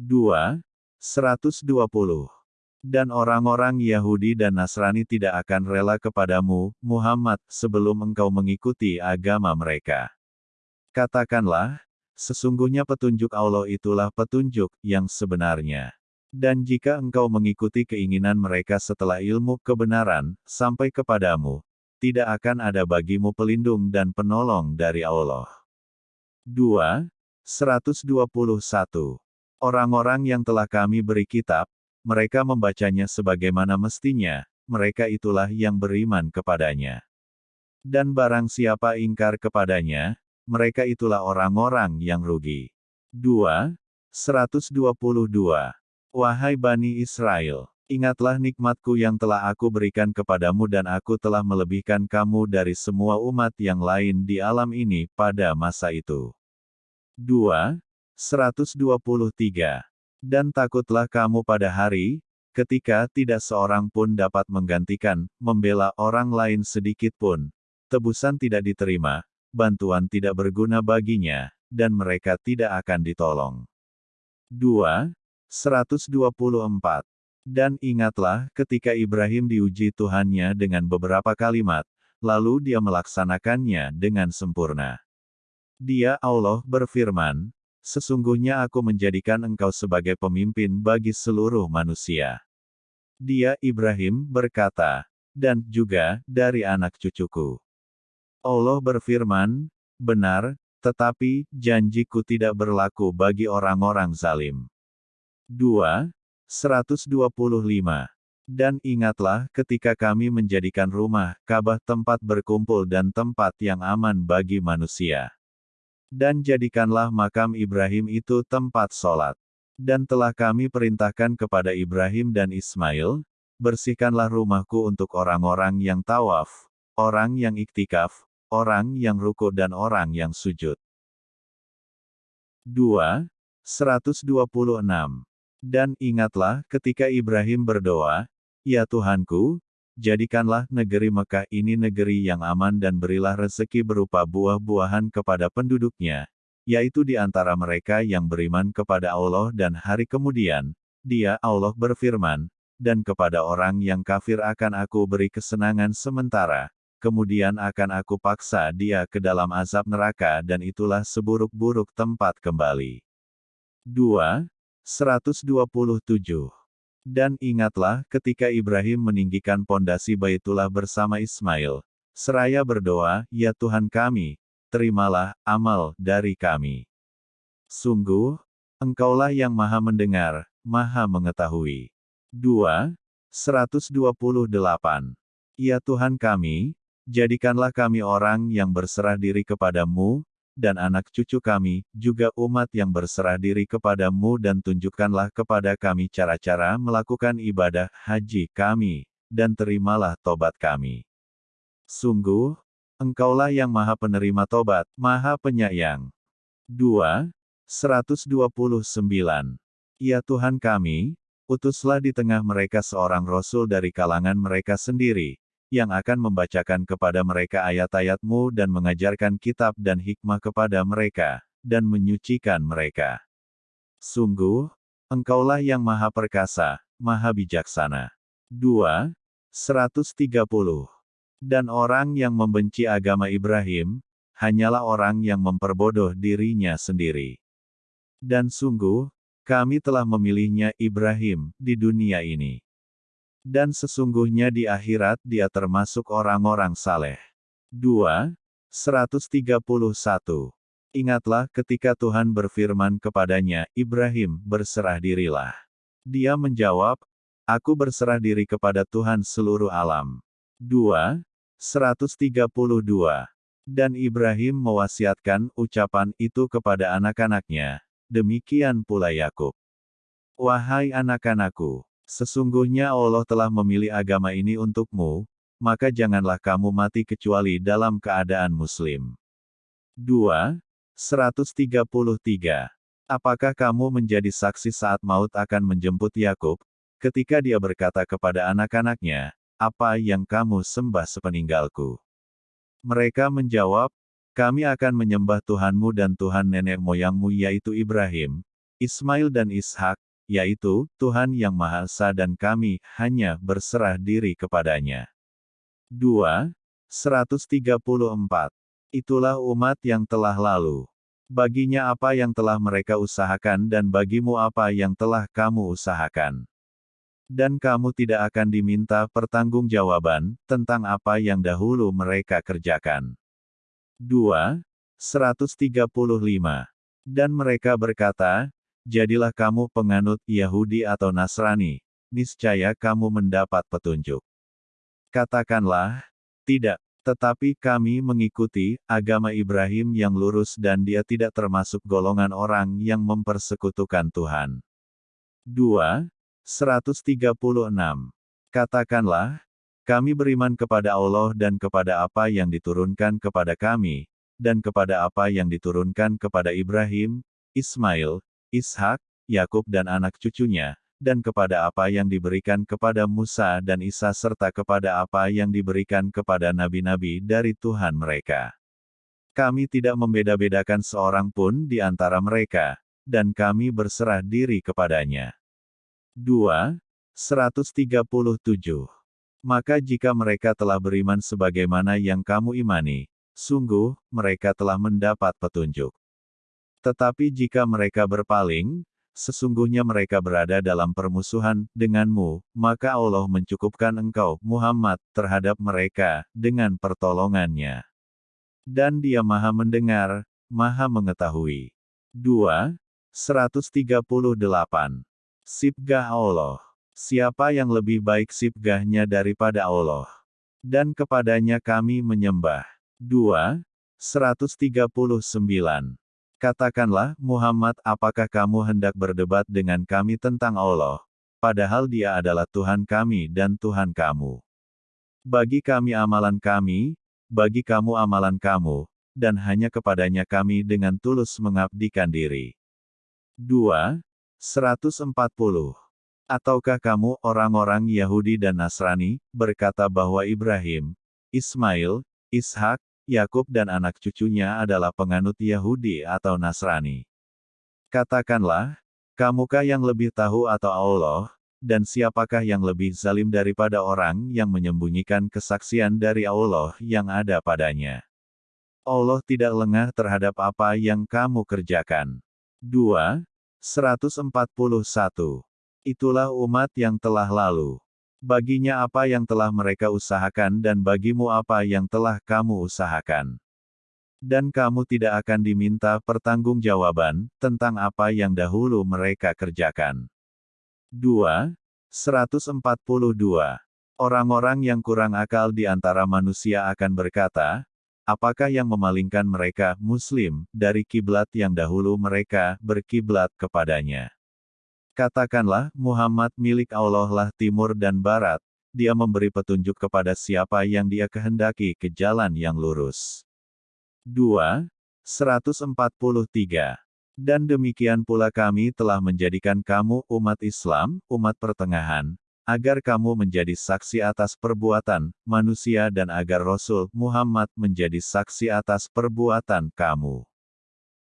2. 120. Dan orang-orang Yahudi dan Nasrani tidak akan rela kepadamu, Muhammad, sebelum engkau mengikuti agama mereka. Katakanlah, sesungguhnya petunjuk Allah itulah petunjuk yang sebenarnya. Dan jika engkau mengikuti keinginan mereka setelah ilmu kebenaran sampai kepadamu, tidak akan ada bagimu pelindung dan penolong dari Allah. 2. 121. Orang-orang yang telah kami beri kitab, mereka membacanya sebagaimana mestinya, mereka itulah yang beriman kepadanya. Dan barang siapa ingkar kepadanya, mereka itulah orang-orang yang rugi. 2. 122. Wahai Bani Israel, ingatlah nikmatku yang telah aku berikan kepadamu dan aku telah melebihkan kamu dari semua umat yang lain di alam ini pada masa itu. 2. 123. Dan takutlah kamu pada hari, ketika tidak seorang pun dapat menggantikan, membela orang lain sedikit pun. Tebusan tidak diterima, bantuan tidak berguna baginya, dan mereka tidak akan ditolong. 2. 124. Dan ingatlah ketika Ibrahim diuji Tuhannya dengan beberapa kalimat, lalu dia melaksanakannya dengan sempurna. Dia Allah berfirman, Sesungguhnya aku menjadikan engkau sebagai pemimpin bagi seluruh manusia. Dia Ibrahim berkata, dan juga dari anak cucuku. Allah berfirman, benar, tetapi janjiku tidak berlaku bagi orang-orang zalim. 2. 125. Dan ingatlah ketika kami menjadikan rumah, Ka'bah tempat berkumpul dan tempat yang aman bagi manusia. Dan jadikanlah makam Ibrahim itu tempat sholat. Dan telah kami perintahkan kepada Ibrahim dan Ismail, bersihkanlah rumahku untuk orang-orang yang tawaf, orang yang iktikaf, orang yang ruku dan orang yang sujud. 2. 126. Dan ingatlah ketika Ibrahim berdoa, Ya Tuhanku, jadikanlah negeri Mekah ini negeri yang aman dan berilah rezeki berupa buah-buahan kepada penduduknya, yaitu di antara mereka yang beriman kepada Allah dan hari kemudian, dia Allah berfirman, dan kepada orang yang kafir akan aku beri kesenangan sementara, kemudian akan aku paksa dia ke dalam azab neraka dan itulah seburuk-buruk tempat kembali. 2. 127 dan ingatlah ketika Ibrahim meninggikan pondasi Baitullah bersama Ismail, seraya berdoa, Ya Tuhan kami, terimalah amal dari kami. Sungguh, Engkaulah yang maha mendengar, maha mengetahui. 2. 128. Ya Tuhan kami, jadikanlah kami orang yang berserah diri kepadamu, dan anak cucu kami, juga umat yang berserah diri kepadamu dan tunjukkanlah kepada kami cara-cara melakukan ibadah haji kami, dan terimalah tobat kami. Sungguh, Engkaulah yang maha penerima tobat, maha penyayang. 2. 129. Ya Tuhan kami, utuslah di tengah mereka seorang Rasul dari kalangan mereka sendiri, yang akan membacakan kepada mereka ayat-ayatmu dan mengajarkan kitab dan hikmah kepada mereka, dan menyucikan mereka. Sungguh, Engkaulah yang maha perkasa, maha bijaksana. 2. 130. Dan orang yang membenci agama Ibrahim, hanyalah orang yang memperbodoh dirinya sendiri. Dan sungguh, kami telah memilihnya Ibrahim di dunia ini. Dan sesungguhnya di akhirat dia termasuk orang-orang saleh. 2. 131. Ingatlah ketika Tuhan berfirman kepadanya, Ibrahim, berserah dirilah. Dia menjawab, Aku berserah diri kepada Tuhan seluruh alam. 2. 132. Dan Ibrahim mewasiatkan ucapan itu kepada anak-anaknya. Demikian pula Yakub. Wahai anak-anakku, Sesungguhnya Allah telah memilih agama ini untukmu, maka janganlah kamu mati kecuali dalam keadaan muslim. 2. 133. Apakah kamu menjadi saksi saat maut akan menjemput Yakub, ketika dia berkata kepada anak-anaknya, apa yang kamu sembah sepeninggalku? Mereka menjawab, kami akan menyembah Tuhanmu dan Tuhan nenek moyangmu yaitu Ibrahim, Ismail dan Ishak, yaitu Tuhan Yang Maha Esa dan kami hanya berserah diri kepadanya. 2. 134. Itulah umat yang telah lalu. Baginya apa yang telah mereka usahakan dan bagimu apa yang telah kamu usahakan. Dan kamu tidak akan diminta pertanggungjawaban tentang apa yang dahulu mereka kerjakan. 2. 135. Dan mereka berkata, jadilah kamu penganut Yahudi atau Nasrani, niscaya kamu mendapat petunjuk. Katakanlah, tidak, tetapi kami mengikuti agama Ibrahim yang lurus dan dia tidak termasuk golongan orang yang mempersekutukan Tuhan. 2. 136. Katakanlah, kami beriman kepada Allah dan kepada apa yang diturunkan kepada kami, dan kepada apa yang diturunkan kepada Ibrahim, Ismail, Ishak, Yakub dan anak cucunya, dan kepada apa yang diberikan kepada Musa dan Isa serta kepada apa yang diberikan kepada nabi-nabi dari Tuhan mereka. Kami tidak membeda-bedakan seorang pun di antara mereka, dan kami berserah diri kepadanya. 2. 137. Maka jika mereka telah beriman sebagaimana yang kamu imani, sungguh, mereka telah mendapat petunjuk. Tetapi jika mereka berpaling, sesungguhnya mereka berada dalam permusuhan denganmu, maka Allah mencukupkan engkau, Muhammad, terhadap mereka, dengan pertolongannya. Dan dia maha mendengar, maha mengetahui. 2. 138. Sibgah Allah. Siapa yang lebih baik sibgahnya daripada Allah? Dan kepadanya kami menyembah. 2. 139. Katakanlah, Muhammad, apakah kamu hendak berdebat dengan kami tentang Allah, padahal dia adalah Tuhan kami dan Tuhan kamu. Bagi kami amalan kami, bagi kamu amalan kamu, dan hanya kepadanya kami dengan tulus mengabdikan diri. 2. 140. Ataukah kamu, orang-orang Yahudi dan Nasrani, berkata bahwa Ibrahim, Ismail, Ishak, Yakub dan anak cucunya adalah penganut Yahudi atau Nasrani. Katakanlah, kamukah yang lebih tahu atau Allah, dan siapakah yang lebih zalim daripada orang yang menyembunyikan kesaksian dari Allah yang ada padanya? Allah tidak lengah terhadap apa yang kamu kerjakan. 2. 141. Itulah umat yang telah lalu. Baginya apa yang telah mereka usahakan dan bagimu apa yang telah kamu usahakan. Dan kamu tidak akan diminta pertanggungjawaban tentang apa yang dahulu mereka kerjakan. 2. 142. Orang-orang yang kurang akal di antara manusia akan berkata, apakah yang memalingkan mereka, muslim, dari kiblat yang dahulu mereka berkiblat kepadanya. Katakanlah, Muhammad milik Allah lah timur dan barat, dia memberi petunjuk kepada siapa yang dia kehendaki ke jalan yang lurus. 2. 143. Dan demikian pula kami telah menjadikan kamu umat Islam, umat pertengahan, agar kamu menjadi saksi atas perbuatan manusia dan agar Rasul Muhammad menjadi saksi atas perbuatan kamu.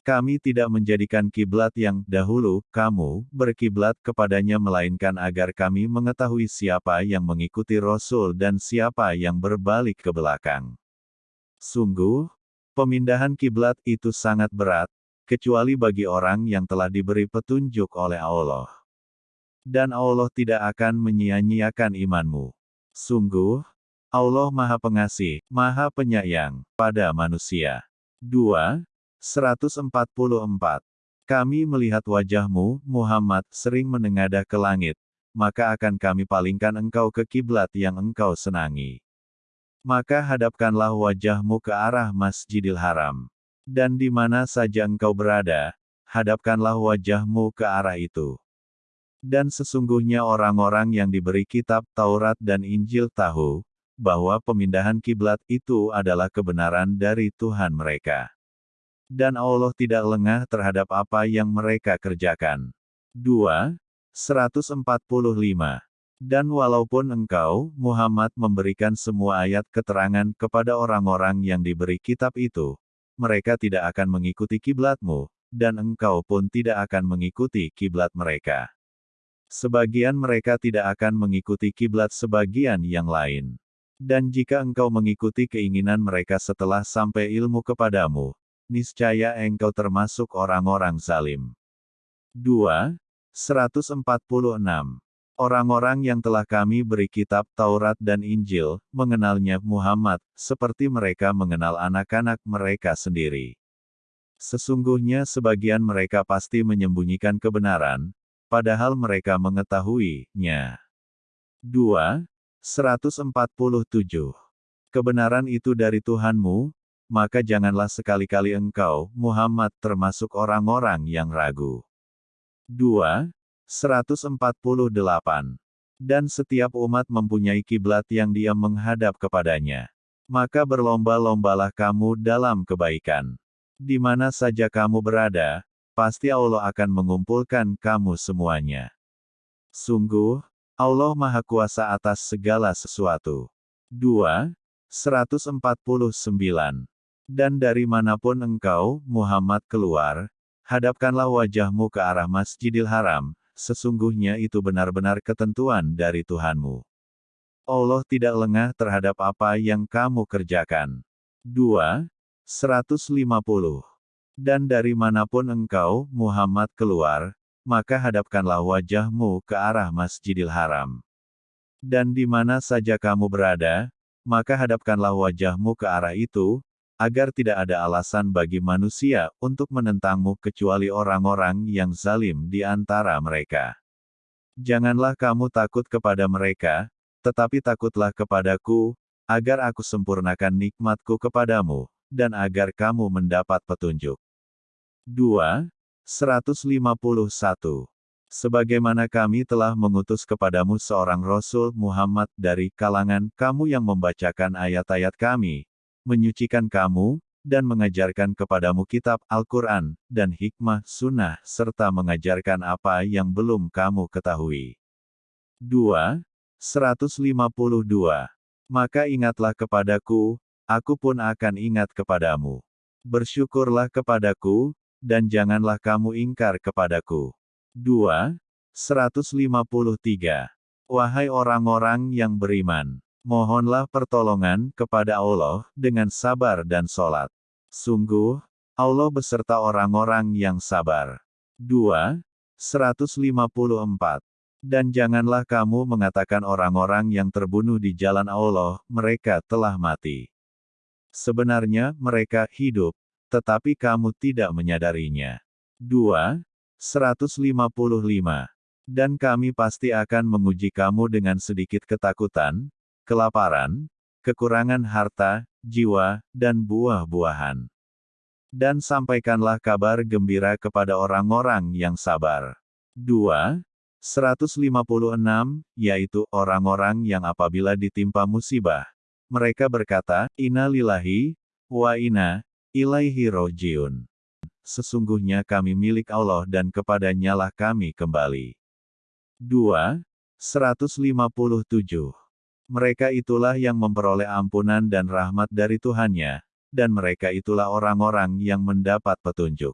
Kami tidak menjadikan kiblat yang dahulu kamu berkiblat kepadanya melainkan agar kami mengetahui siapa yang mengikuti Rasul dan siapa yang berbalik ke belakang. Sungguh, pemindahan kiblat itu sangat berat, kecuali bagi orang yang telah diberi petunjuk oleh Allah. Dan Allah tidak akan menyia-nyiakan imanmu. Sungguh, Allah Maha Pengasih, Maha Penyayang, pada manusia. 2. 144. Kami melihat wajahmu, Muhammad, sering menengadah ke langit, maka akan kami palingkan engkau ke kiblat yang engkau senangi. Maka hadapkanlah wajahmu ke arah Masjidil Haram. Dan di mana saja engkau berada, hadapkanlah wajahmu ke arah itu. Dan sesungguhnya orang-orang yang diberi kitab Taurat dan Injil tahu, bahwa pemindahan kiblat itu adalah kebenaran dari Tuhan mereka dan Allah tidak lengah terhadap apa yang mereka kerjakan. 2. 145. Dan walaupun engkau, Muhammad memberikan semua ayat keterangan kepada orang-orang yang diberi kitab itu, mereka tidak akan mengikuti kiblatmu, dan engkau pun tidak akan mengikuti kiblat mereka. Sebagian mereka tidak akan mengikuti kiblat sebagian yang lain. Dan jika engkau mengikuti keinginan mereka setelah sampai ilmu kepadamu, niscaya engkau termasuk orang-orang zalim. 2. 146. Orang-orang yang telah kami beri kitab Taurat dan Injil, mengenalnya Muhammad, seperti mereka mengenal anak-anak mereka sendiri. Sesungguhnya sebagian mereka pasti menyembunyikan kebenaran, padahal mereka mengetahuinya. 2. 147. Kebenaran itu dari Tuhanmu, maka janganlah sekali-kali engkau, Muhammad, termasuk orang-orang yang ragu. 2. 148. Dan setiap umat mempunyai kiblat yang dia menghadap kepadanya. Maka berlomba-lombalah kamu dalam kebaikan. Di mana saja kamu berada, pasti Allah akan mengumpulkan kamu semuanya. Sungguh, Allah Maha Kuasa atas segala sesuatu. 2. 149. Dan dari mana pun engkau, Muhammad keluar, hadapkanlah wajahmu ke arah Masjidil Haram, sesungguhnya itu benar-benar ketentuan dari Tuhanmu. Allah tidak lengah terhadap apa yang kamu kerjakan. 2. 150. Dan dari mana pun engkau, Muhammad keluar, maka hadapkanlah wajahmu ke arah Masjidil Haram. Dan di mana saja kamu berada, maka hadapkanlah wajahmu ke arah itu, agar tidak ada alasan bagi manusia untuk menentangmu kecuali orang-orang yang zalim di antara mereka. Janganlah kamu takut kepada mereka, tetapi takutlah kepadaku, agar aku sempurnakan nikmatku kepadamu, dan agar kamu mendapat petunjuk. 2. 151. Sebagaimana kami telah mengutus kepadamu seorang Rasul Muhammad dari kalangan kamu yang membacakan ayat-ayat kami, menyucikan kamu, dan mengajarkan kepadamu kitab Al-Quran, dan hikmah sunnah, serta mengajarkan apa yang belum kamu ketahui. 2. 152. Maka ingatlah kepadaku, aku pun akan ingat kepadamu. Bersyukurlah kepadaku, dan janganlah kamu ingkar kepadaku. 2. 153. Wahai orang-orang yang beriman, mohonlah pertolongan kepada Allah dengan sabar dan sholat. Sungguh, Allah beserta orang-orang yang sabar. 2. 154. Dan janganlah kamu mengatakan orang-orang yang terbunuh di jalan Allah, mereka telah mati. Sebenarnya mereka hidup, tetapi kamu tidak menyadarinya. 2. 155. Dan kami pasti akan menguji kamu dengan sedikit ketakutan, kelaparan, kekurangan harta, jiwa, dan buah-buahan. Dan sampaikanlah kabar gembira kepada orang-orang yang sabar. 2. 156, yaitu orang-orang yang apabila ditimpa musibah, mereka berkata, Inna lillahi, wa inna, ilaihi rojiun. Sesungguhnya kami milik Allah dan kepadanya lah kami kembali. 2. 157. Mereka itulah yang memperoleh ampunan dan rahmat dari Tuhannya, dan mereka itulah orang-orang yang mendapat petunjuk.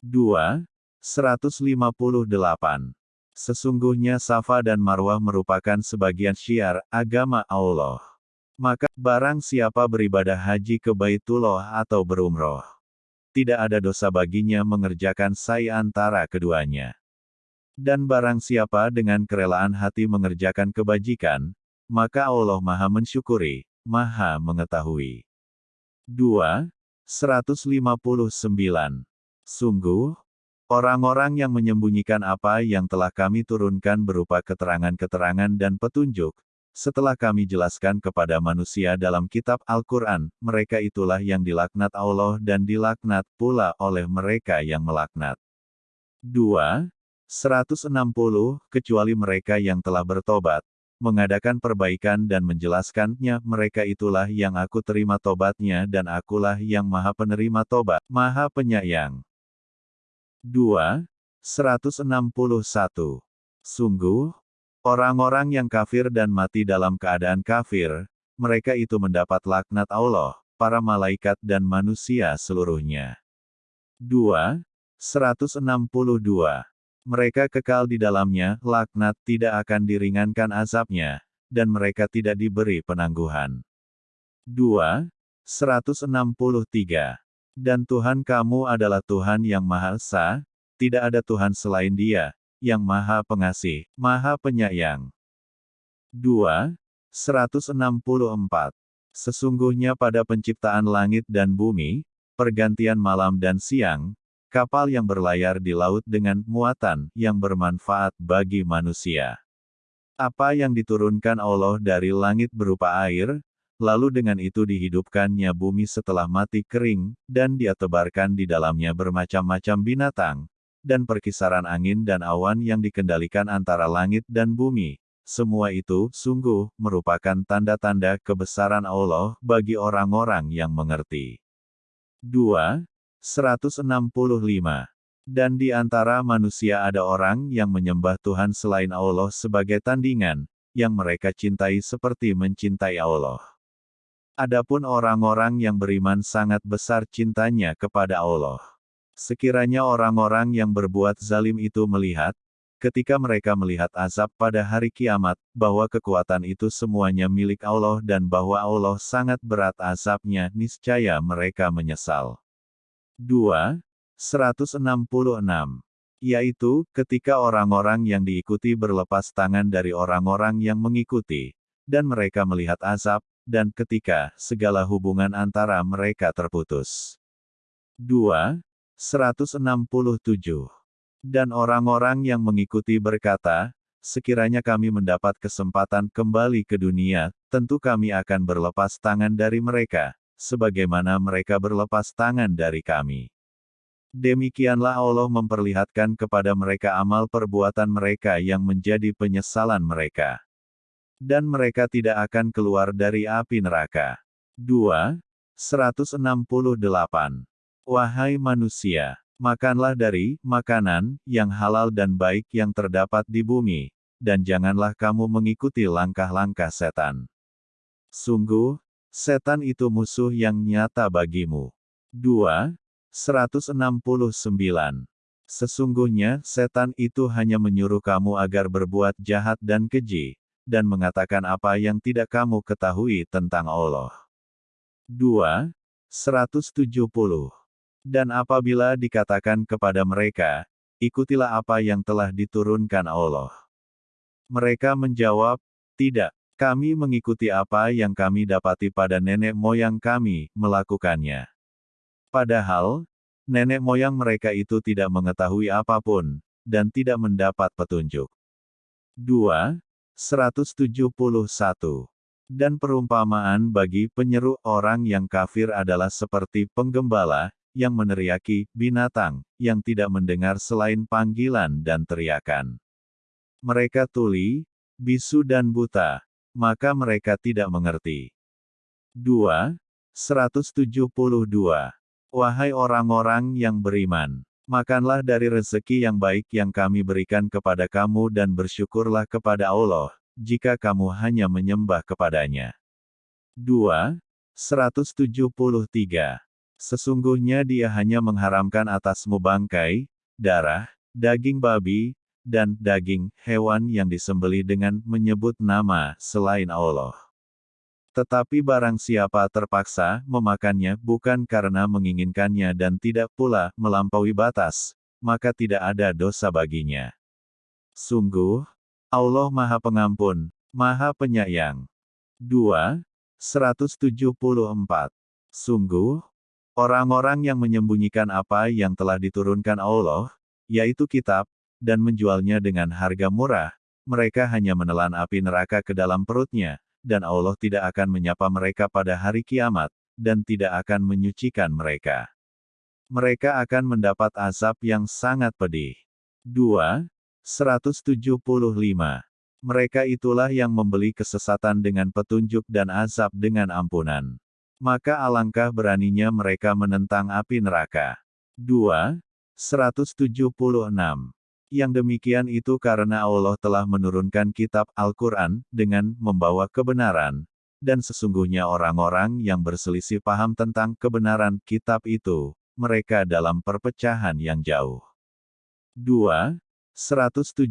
2. 158. Sesungguhnya Safa dan Marwah merupakan sebagian syiar agama Allah. Maka, barang siapa beribadah haji ke Baitullah atau berumroh, tidak ada dosa baginya mengerjakan sai antara keduanya. Dan barang siapa dengan kerelaan hati mengerjakan kebajikan, maka Allah maha mensyukuri, maha mengetahui. 2. 159. Sungguh, Orang-orang yang menyembunyikan apa yang telah kami turunkan berupa keterangan-keterangan dan petunjuk, setelah kami jelaskan kepada manusia dalam kitab Al-Quran, mereka itulah yang dilaknat Allah dan dilaknat pula oleh mereka yang melaknat. 2. 160, kecuali mereka yang telah bertobat, mengadakan perbaikan dan menjelaskannya, mereka itulah yang aku terima tobatnya dan akulah yang maha penerima tobat, maha penyayang. 2. 161. Sungguh, orang-orang yang kafir dan mati dalam keadaan kafir, mereka itu mendapat laknat Allah, para malaikat dan manusia seluruhnya. 2. 162. Mereka kekal di dalamnya, laknat tidak akan diringankan azabnya, dan mereka tidak diberi penangguhan. 2. 163. Dan Tuhan kamu adalah Tuhan yang Maha Esa, tidak ada Tuhan selain Dia, yang Maha Pengasih, Maha Penyayang. 2. 164. Sesungguhnya pada penciptaan langit dan bumi, pergantian malam dan siang, kapal yang berlayar di laut dengan muatan yang bermanfaat bagi manusia. Apa yang diturunkan Allah dari langit berupa air, lalu dengan itu dihidupkannya bumi setelah mati kering, dan dia tebarkan di dalamnya bermacam-macam binatang, dan perkisaran angin dan awan yang dikendalikan antara langit dan bumi. Semua itu, sungguh, merupakan tanda-tanda kebesaran Allah bagi orang-orang yang mengerti. 2. 165. Dan di antara manusia ada orang yang menyembah Tuhan selain Allah sebagai tandingan, yang mereka cintai seperti mencintai Allah. Adapun orang-orang yang beriman sangat besar cintanya kepada Allah. Sekiranya orang-orang yang berbuat zalim itu melihat, ketika mereka melihat azab pada hari kiamat, bahwa kekuatan itu semuanya milik Allah dan bahwa Allah sangat berat azabnya, niscaya mereka menyesal. 2. 166. Yaitu, ketika orang-orang yang diikuti berlepas tangan dari orang-orang yang mengikuti, dan mereka melihat azab, dan ketika segala hubungan antara mereka terputus. 2. 167. Dan orang-orang yang mengikuti berkata, sekiranya kami mendapat kesempatan kembali ke dunia, tentu kami akan berlepas tangan dari mereka, sebagaimana mereka berlepas tangan dari kami. Demikianlah Allah memperlihatkan kepada mereka amal perbuatan mereka yang menjadi penyesalan mereka. Dan mereka tidak akan keluar dari api neraka. 2. 168. Wahai manusia, makanlah dari makanan yang halal dan baik yang terdapat di bumi, dan janganlah kamu mengikuti langkah-langkah setan. Sungguh, setan itu musuh yang nyata bagimu. 2. 169. Sesungguhnya, setan itu hanya menyuruh kamu agar berbuat jahat dan keji, dan mengatakan apa yang tidak kamu ketahui tentang Allah. 2. 170. Dan apabila dikatakan kepada mereka, ikutilah apa yang telah diturunkan Allah. Mereka menjawab, tidak, kami mengikuti apa yang kami dapati pada nenek moyang kami, melakukannya. Padahal, nenek moyang mereka itu tidak mengetahui apa pun, dan tidak mendapat petunjuk. 2. 171. Dan perumpamaan bagi penyeru orang yang kafir adalah seperti penggembala, yang meneriaki binatang, yang tidak mendengar selain panggilan dan teriakan. Mereka tuli, bisu dan buta, maka mereka tidak mengerti. 2. 172. Wahai orang-orang yang beriman, makanlah dari rezeki yang baik yang kami berikan kepada kamu dan bersyukurlah kepada Allah, jika kamu hanya menyembah kepadanya. 2. 173. Sesungguhnya dia hanya mengharamkan atasmu bangkai, darah, daging babi, dan daging hewan yang disembeli dengan menyebut nama selain Allah. Tetapi barang siapa terpaksa memakannya bukan karena menginginkannya dan tidak pula melampaui batas, maka tidak ada dosa baginya. Sungguh, Allah Maha Pengampun, Maha Penyayang. 2. 174. Sungguh, orang-orang yang menyembunyikan apa yang telah diturunkan Allah, yaitu kitab, dan menjualnya dengan harga murah, mereka hanya menelan api neraka ke dalam perutnya, dan Allah tidak akan menyapa mereka pada hari kiamat, dan tidak akan menyucikan mereka. Mereka akan mendapat azab yang sangat pedih. 2. 175. Mereka itulah yang membeli kesesatan dengan petunjuk dan azab dengan ampunan. Maka alangkah beraninya mereka menentang api neraka. 2. 176. Yang demikian itu karena Allah telah menurunkan kitab Al-Quran, dengan membawa kebenaran, dan sesungguhnya orang-orang yang berselisih paham tentang kebenaran kitab itu, mereka dalam perpecahan yang jauh. 2. 177.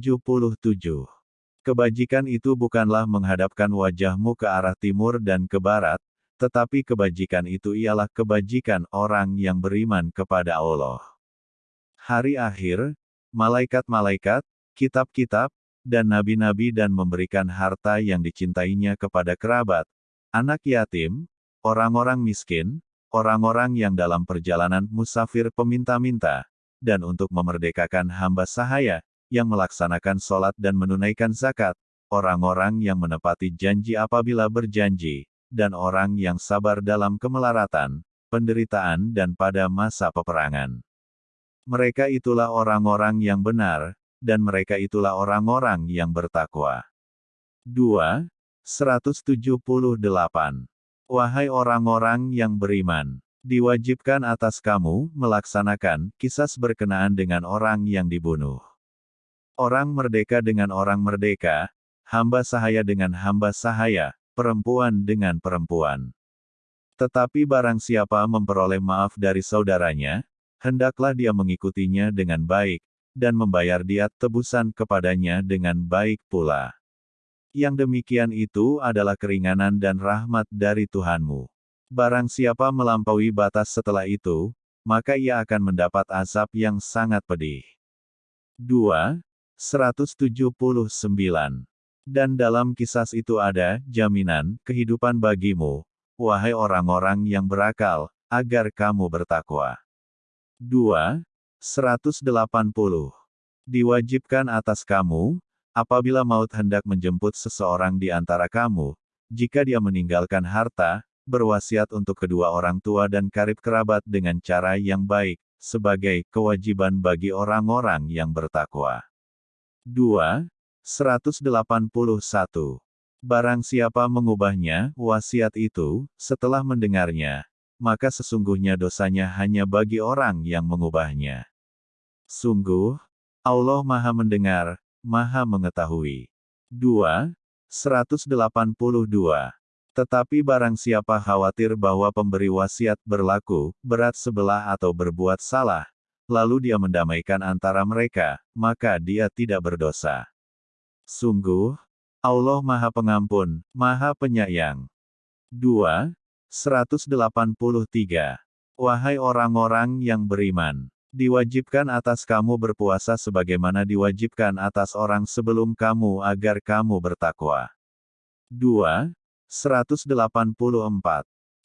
Kebajikan itu bukanlah menghadapkan wajahmu ke arah timur dan ke barat, tetapi kebajikan itu ialah kebajikan orang yang beriman kepada Allah. Hari akhir, malaikat-malaikat, kitab-kitab, dan nabi-nabi dan memberikan harta yang dicintainya kepada kerabat, anak yatim, orang-orang miskin, orang-orang yang dalam perjalanan musafir peminta-minta, dan untuk memerdekakan hamba sahaya, yang melaksanakan sholat dan menunaikan zakat, orang-orang yang menepati janji apabila berjanji, dan orang yang sabar dalam kemelaratan, penderitaan dan pada masa peperangan. Mereka itulah orang-orang yang benar, dan mereka itulah orang-orang yang bertakwa. 2. 178. Wahai orang-orang yang beriman, Diwajibkan atas kamu melaksanakan kisas berkenaan dengan orang yang dibunuh. Orang merdeka dengan orang merdeka, hamba sahaya dengan hamba sahaya, perempuan dengan perempuan. Tetapi barang siapa memperoleh maaf dari saudaranya, hendaklah dia mengikutinya dengan baik, dan membayar diat tebusan kepadanya dengan baik pula. Yang demikian itu adalah keringanan dan rahmat dari Tuhanmu. Barang siapa melampaui batas setelah itu, maka ia akan mendapat azab yang sangat pedih. 2. 179. Dan dalam kisah itu ada jaminan kehidupan bagimu, wahai orang-orang yang berakal, agar kamu bertakwa. 2. 180. Diwajibkan atas kamu, apabila maut hendak menjemput seseorang di antara kamu, jika dia meninggalkan harta, berwasiat untuk kedua orang tua dan karib kerabat dengan cara yang baik, sebagai kewajiban bagi orang-orang yang bertakwa. 2. 181. Barang siapa mengubahnya, wasiat itu, setelah mendengarnya, maka sesungguhnya dosanya hanya bagi orang yang mengubahnya. Sungguh, Allah Maha Mendengar, Maha Mengetahui. 2. 182. Tetapi barang siapa khawatir bahwa pemberi wasiat berlaku, berat sebelah atau berbuat salah, lalu dia mendamaikan antara mereka, maka dia tidak berdosa. Sungguh, Allah Maha Pengampun, Maha Penyayang. 2. 183. Wahai orang-orang yang beriman, diwajibkan atas kamu berpuasa sebagaimana diwajibkan atas orang sebelum kamu agar kamu bertakwa. 2. 184,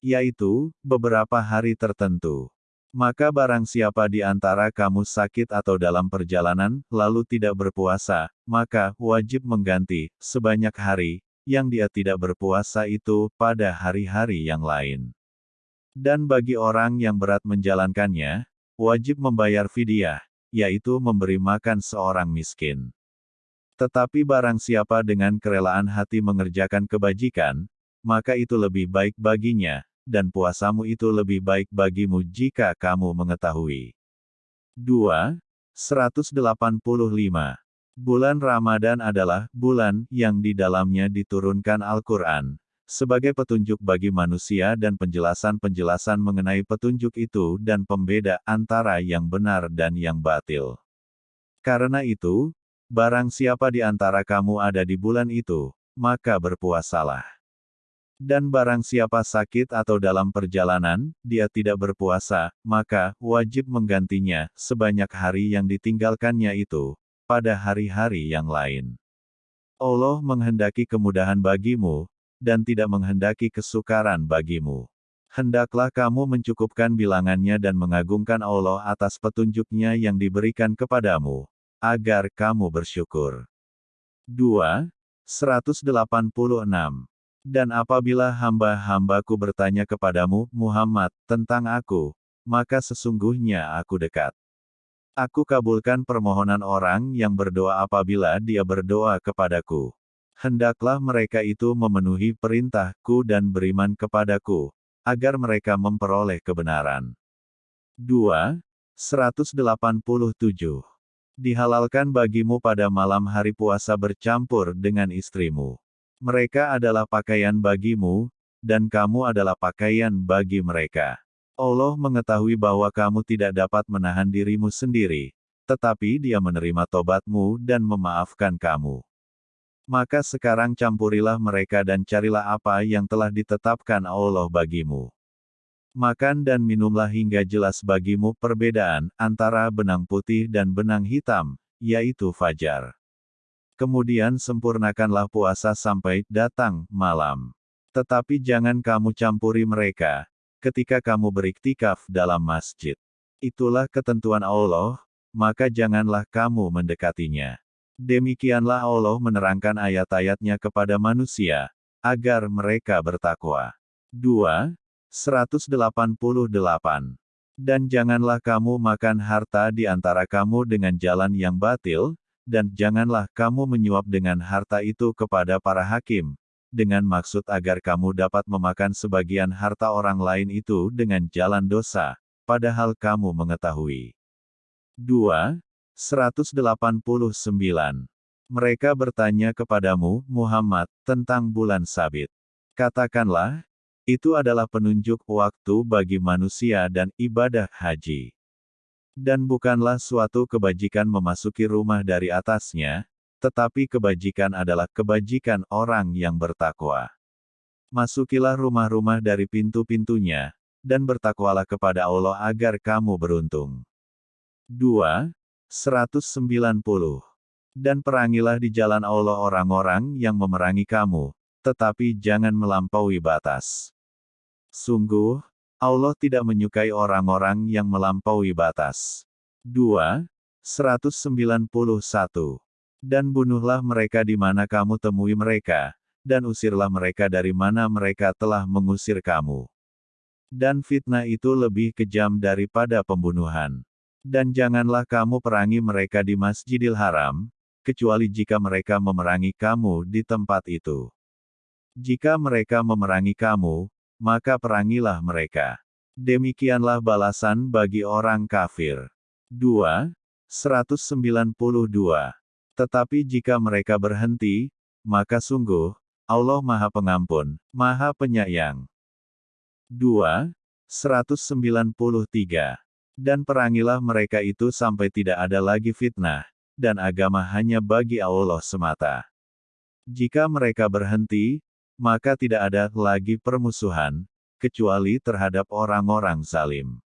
yaitu beberapa hari tertentu. Maka barang siapa di antara kamu sakit atau dalam perjalanan, lalu tidak berpuasa, maka wajib mengganti sebanyak hari yang dia tidak berpuasa itu pada hari-hari yang lain. Dan bagi orang yang berat menjalankannya, wajib membayar fidyah, yaitu memberi makan seorang miskin. Tetapi barang siapa dengan kerelaan hati mengerjakan kebajikan, maka itu lebih baik baginya, dan puasamu itu lebih baik bagimu jika kamu mengetahui. 2. 185. Bulan Ramadan adalah bulan yang di dalamnya diturunkan Al-Quran, sebagai petunjuk bagi manusia dan penjelasan-penjelasan mengenai petunjuk itu dan pembeda antara yang benar dan yang batil. Karena itu, barang siapa di antara kamu ada di bulan itu, maka berpuasalah. Dan barang siapa sakit atau dalam perjalanan, dia tidak berpuasa, maka wajib menggantinya sebanyak hari yang ditinggalkannya itu pada hari-hari yang lain. Allah menghendaki kemudahan bagimu dan tidak menghendaki kesukaran bagimu. Hendaklah kamu mencukupkan bilangannya dan mengagungkan Allah atas petunjuknya yang diberikan kepadamu, agar kamu bersyukur. 2. 186 dan apabila hamba-hambaku bertanya kepadamu, Muhammad, tentang aku, maka sesungguhnya aku dekat. Aku kabulkan permohonan orang yang berdoa apabila dia berdoa kepadaku. Hendaklah mereka itu memenuhi perintahku dan beriman kepadaku, agar mereka memperoleh kebenaran. 2. 187. Dihalalkan bagimu pada malam hari puasa bercampur dengan istrimu. Mereka adalah pakaian bagimu, dan kamu adalah pakaian bagi mereka. Allah mengetahui bahwa kamu tidak dapat menahan dirimu sendiri, tetapi Dia menerima tobatmu dan memaafkan kamu. Maka sekarang campurilah mereka dan carilah apa yang telah ditetapkan Allah bagimu. Makan dan minumlah hingga jelas bagimu perbedaan antara benang putih dan benang hitam, yaitu fajar. Kemudian sempurnakanlah puasa sampai datang malam. Tetapi jangan kamu campuri mereka ketika kamu beriktikaf dalam masjid. Itulah ketentuan Allah, maka janganlah kamu mendekatinya. Demikianlah Allah menerangkan ayat-ayatnya kepada manusia, agar mereka bertakwa. 2. 188. Dan janganlah kamu makan harta di antara kamu dengan jalan yang batil, dan janganlah kamu menyuap dengan harta itu kepada para hakim, dengan maksud agar kamu dapat memakan sebagian harta orang lain itu dengan jalan dosa, padahal kamu mengetahui. 2. 189. Mereka bertanya kepadamu, Muhammad, tentang bulan sabit. Katakanlah, itu adalah penunjuk waktu bagi manusia dan ibadah haji. Dan bukanlah suatu kebajikan memasuki rumah dari atasnya, tetapi kebajikan adalah kebajikan orang yang bertakwa. Masukilah rumah-rumah dari pintu-pintunya, dan bertakwalah kepada Allah agar kamu beruntung. 2. 190. Dan perangilah di jalan Allah orang-orang yang memerangi kamu, tetapi jangan melampaui batas. Sungguh, Allah tidak menyukai orang-orang yang melampaui batas. 2. 191 dan bunuhlah mereka di mana kamu temui mereka, dan usirlah mereka dari mana mereka telah mengusir kamu. Dan fitnah itu lebih kejam daripada pembunuhan. Dan janganlah kamu perangi mereka di Masjidil Haram, kecuali jika mereka memerangi kamu di tempat itu. Jika mereka memerangi kamu, maka perangilah mereka. Demikianlah balasan bagi orang kafir. 2. 192 tetapi jika mereka berhenti, maka sungguh, Allah Maha Pengampun, Maha Penyayang. 2. 193. Dan perangilah mereka itu sampai tidak ada lagi fitnah, dan agama hanya bagi Allah semata. Jika mereka berhenti, maka tidak ada lagi permusuhan, kecuali terhadap orang-orang zalim.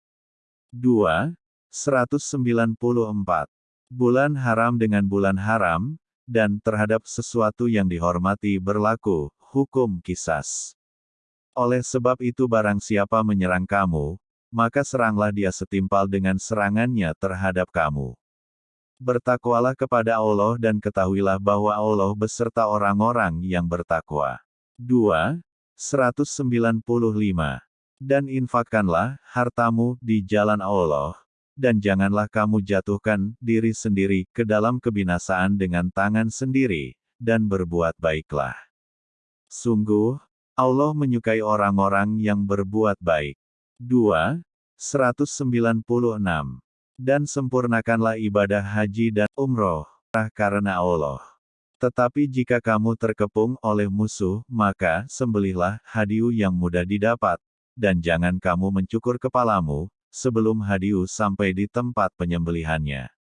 2. 194 bulan haram dengan bulan haram, dan terhadap sesuatu yang dihormati berlaku, hukum kisas. Oleh sebab itu barang siapa menyerang kamu, maka seranglah dia setimpal dengan serangannya terhadap kamu. Bertakwalah kepada Allah dan ketahuilah bahwa Allah beserta orang-orang yang bertakwa. 2. 195. Dan infakkanlah hartamu di jalan Allah, dan janganlah kamu jatuhkan diri sendiri ke dalam kebinasaan dengan tangan sendiri, dan berbuat baiklah. Sungguh, Allah menyukai orang-orang yang berbuat baik. 2. 196. Dan sempurnakanlah ibadah haji dan umroh, karena Allah. Tetapi jika kamu terkepung oleh musuh, maka sembelihlah hadiu yang mudah didapat, dan jangan kamu mencukur kepalamu, sebelum hadiu sampai di tempat penyembelihannya.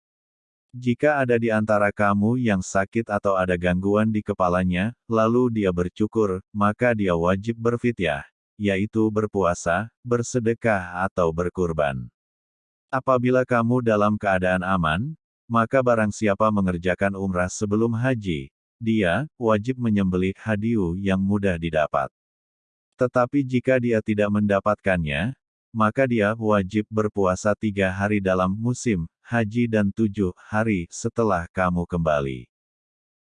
Jika ada di antara kamu yang sakit atau ada gangguan di kepalanya, lalu dia bercukur, maka dia wajib berfityah, yaitu berpuasa, bersedekah atau berkurban. Apabila kamu dalam keadaan aman, maka barang siapa mengerjakan umrah sebelum haji, dia wajib menyembelih hadiu yang mudah didapat. Tetapi jika dia tidak mendapatkannya, maka dia wajib berpuasa tiga hari dalam musim haji dan tujuh hari setelah kamu kembali.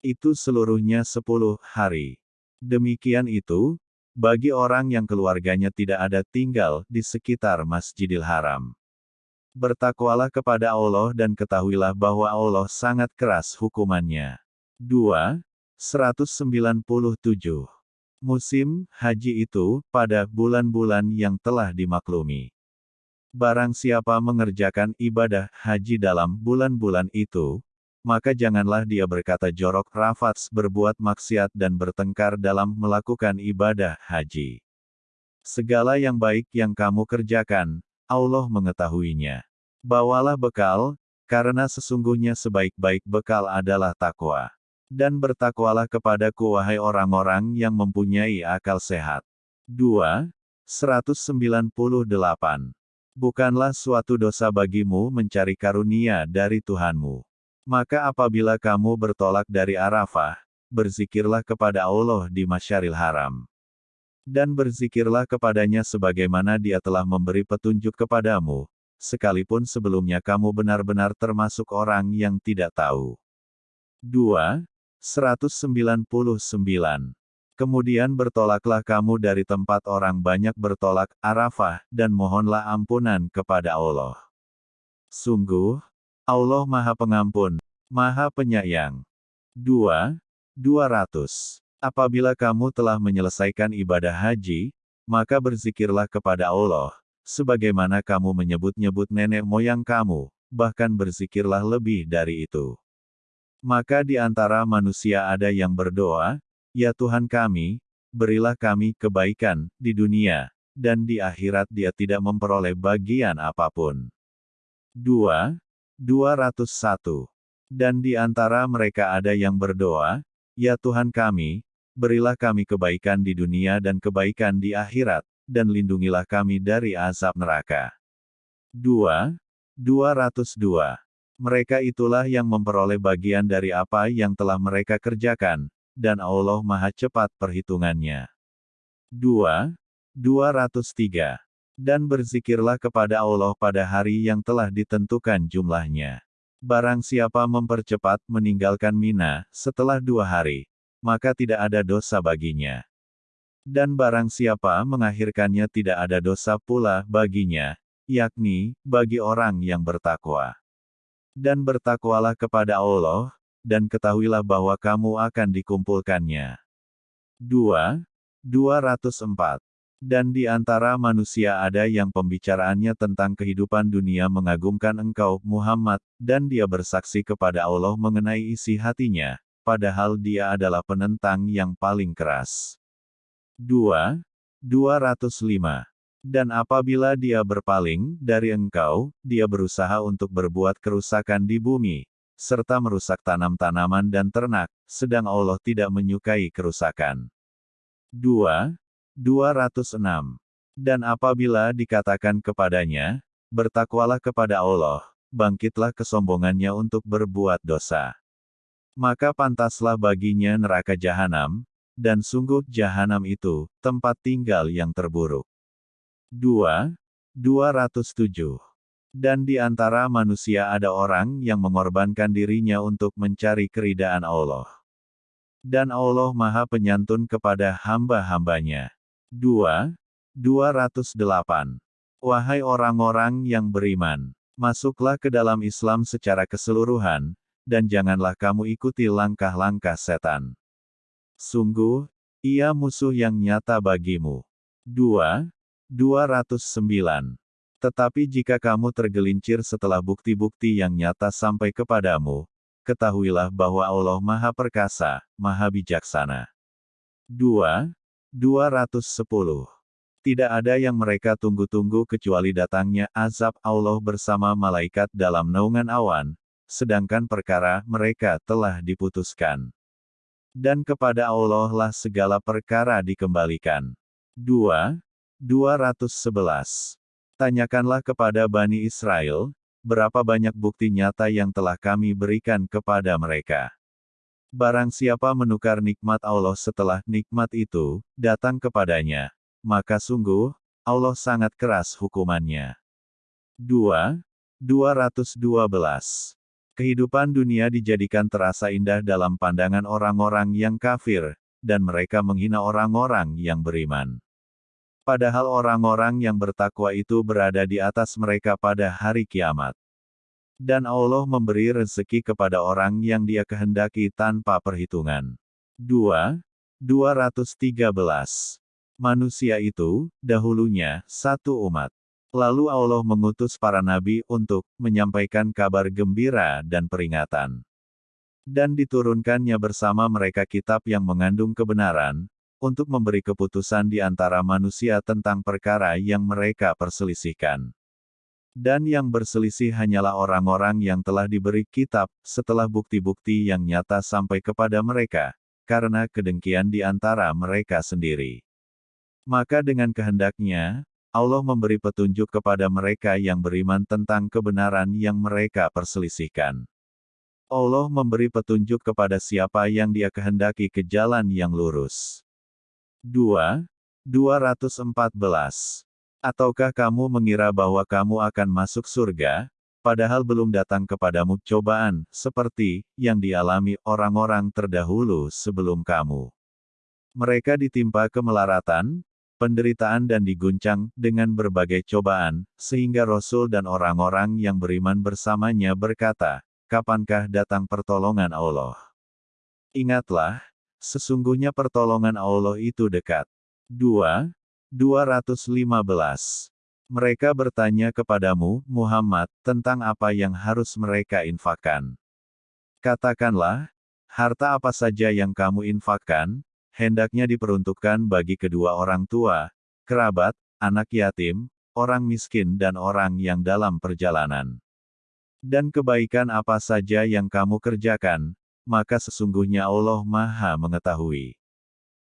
Itu seluruhnya sepuluh hari. Demikian itu, bagi orang yang keluarganya tidak ada tinggal di sekitar Masjidil Haram. Bertakwalah kepada Allah dan ketahuilah bahwa Allah sangat keras hukumannya. 2. 197 Musim haji itu pada bulan-bulan yang telah dimaklumi. Barang siapa mengerjakan ibadah haji dalam bulan-bulan itu, maka janganlah dia berkata jorok rafats berbuat maksiat dan bertengkar dalam melakukan ibadah haji. Segala yang baik yang kamu kerjakan, Allah mengetahuinya. Bawalah bekal, karena sesungguhnya sebaik-baik bekal adalah takwa. Dan bertakwalah kepadaku wahai orang-orang yang mempunyai akal sehat. 2. 198. Bukanlah suatu dosa bagimu mencari karunia dari Tuhanmu. Maka apabila kamu bertolak dari Arafah, berzikirlah kepada Allah di Masyaril Haram. Dan berzikirlah kepadanya sebagaimana dia telah memberi petunjuk kepadamu, sekalipun sebelumnya kamu benar-benar termasuk orang yang tidak tahu. 2. 199. Kemudian bertolaklah kamu dari tempat orang banyak bertolak, Arafah, dan mohonlah ampunan kepada Allah. Sungguh, Allah Maha Pengampun, Maha Penyayang. 2. 200. Apabila kamu telah menyelesaikan ibadah haji, maka berzikirlah kepada Allah, sebagaimana kamu menyebut-nyebut nenek moyang kamu, bahkan berzikirlah lebih dari itu. Maka di antara manusia ada yang berdoa, Ya Tuhan kami, berilah kami kebaikan di dunia, dan di akhirat dia tidak memperoleh bagian apa pun. 2. 201. Dan di antara mereka ada yang berdoa, Ya Tuhan kami, berilah kami kebaikan di dunia dan kebaikan di akhirat, dan lindungilah kami dari azab neraka. 2. 202. Mereka itulah yang memperoleh bagian dari apa yang telah mereka kerjakan, dan Allah Maha Cepat perhitungannya. 2. 203. Dan berzikirlah kepada Allah pada hari yang telah ditentukan jumlahnya. Barang siapa mempercepat meninggalkan Mina setelah dua hari, maka tidak ada dosa baginya. Dan barang siapa mengakhirkannya tidak ada dosa pula baginya, yakni bagi orang yang bertakwa. Dan bertakwalah kepada Allah, dan ketahuilah bahwa kamu akan dikumpulkannya. 2. 204. Dan di antara manusia ada yang pembicaraannya tentang kehidupan dunia mengagumkan engkau, Muhammad, dan dia bersaksi kepada Allah mengenai isi hatinya, padahal dia adalah penentang yang paling keras. 2. 205. Dan apabila dia berpaling dari engkau, dia berusaha untuk berbuat kerusakan di bumi, serta merusak tanam-tanaman dan ternak, sedang Allah tidak menyukai kerusakan. 2. 206. Dan apabila dikatakan kepadanya, bertakwalah kepada Allah, bangkitlah kesombongannya untuk berbuat dosa. Maka pantaslah baginya neraka jahanam, dan sungguh jahanam itu, tempat tinggal yang terburuk. 2. 207. Dan di antara manusia ada orang yang mengorbankan dirinya untuk mencari keridaan Allah. Dan Allah Maha Penyantun kepada hamba-hambanya. 2. 208. Wahai orang-orang yang beriman, masuklah ke dalam Islam secara keseluruhan, dan janganlah kamu ikuti langkah-langkah setan. Sungguh, ia musuh yang nyata bagimu. 2. 209. Tetapi jika kamu tergelincir setelah bukti-bukti yang nyata sampai kepadamu, ketahuilah bahwa Allah Maha Perkasa, Maha Bijaksana. 2. 210. Tidak ada yang mereka tunggu-tunggu kecuali datangnya azab Allah bersama malaikat dalam naungan awan, sedangkan perkara mereka telah diputuskan. Dan kepada Allah lah segala perkara dikembalikan. 2. 211. Tanyakanlah kepada Bani Israel, berapa banyak bukti nyata yang telah kami berikan kepada mereka. Barang siapa menukar nikmat Allah setelah nikmat itu datang kepadanya, maka sungguh, Allah sangat keras hukumannya. 2. 212. Kehidupan dunia dijadikan terasa indah dalam pandangan orang-orang yang kafir, dan mereka menghina orang-orang yang beriman. Padahal orang-orang yang bertakwa itu berada di atas mereka pada hari kiamat. Dan Allah memberi rezeki kepada orang yang dia kehendaki tanpa perhitungan. 2. 213. Manusia itu, dahulunya, satu umat. Lalu Allah mengutus para nabi untuk menyampaikan kabar gembira dan peringatan. Dan diturunkannya bersama mereka kitab yang mengandung kebenaran, untuk memberi keputusan di antara manusia tentang perkara yang mereka perselisihkan. Dan yang berselisih hanyalah orang-orang yang telah diberi kitab, setelah bukti-bukti yang nyata sampai kepada mereka, karena kedengkian di antara mereka sendiri. Maka dengan kehendaknya, Allah memberi petunjuk kepada mereka yang beriman tentang kebenaran yang mereka perselisihkan. Allah memberi petunjuk kepada siapa yang dia kehendaki ke jalan yang lurus. 2. 214 Ataukah kamu mengira bahwa kamu akan masuk surga, padahal belum datang kepadamu cobaan, seperti yang dialami orang-orang terdahulu sebelum kamu? Mereka ditimpa kemelaratan, penderitaan dan diguncang dengan berbagai cobaan, sehingga Rasul dan orang-orang yang beriman bersamanya berkata, Kapankah datang pertolongan Allah? Ingatlah, sesungguhnya pertolongan Allah itu dekat. 2. 215. Mereka bertanya kepadamu, Muhammad, tentang apa yang harus mereka infakkan. Katakanlah, harta apa saja yang kamu infakkan, hendaknya diperuntukkan bagi kedua orang tua, kerabat, anak yatim, orang miskin dan orang yang dalam perjalanan. Dan kebaikan apa saja yang kamu kerjakan, maka sesungguhnya Allah Maha Mengetahui.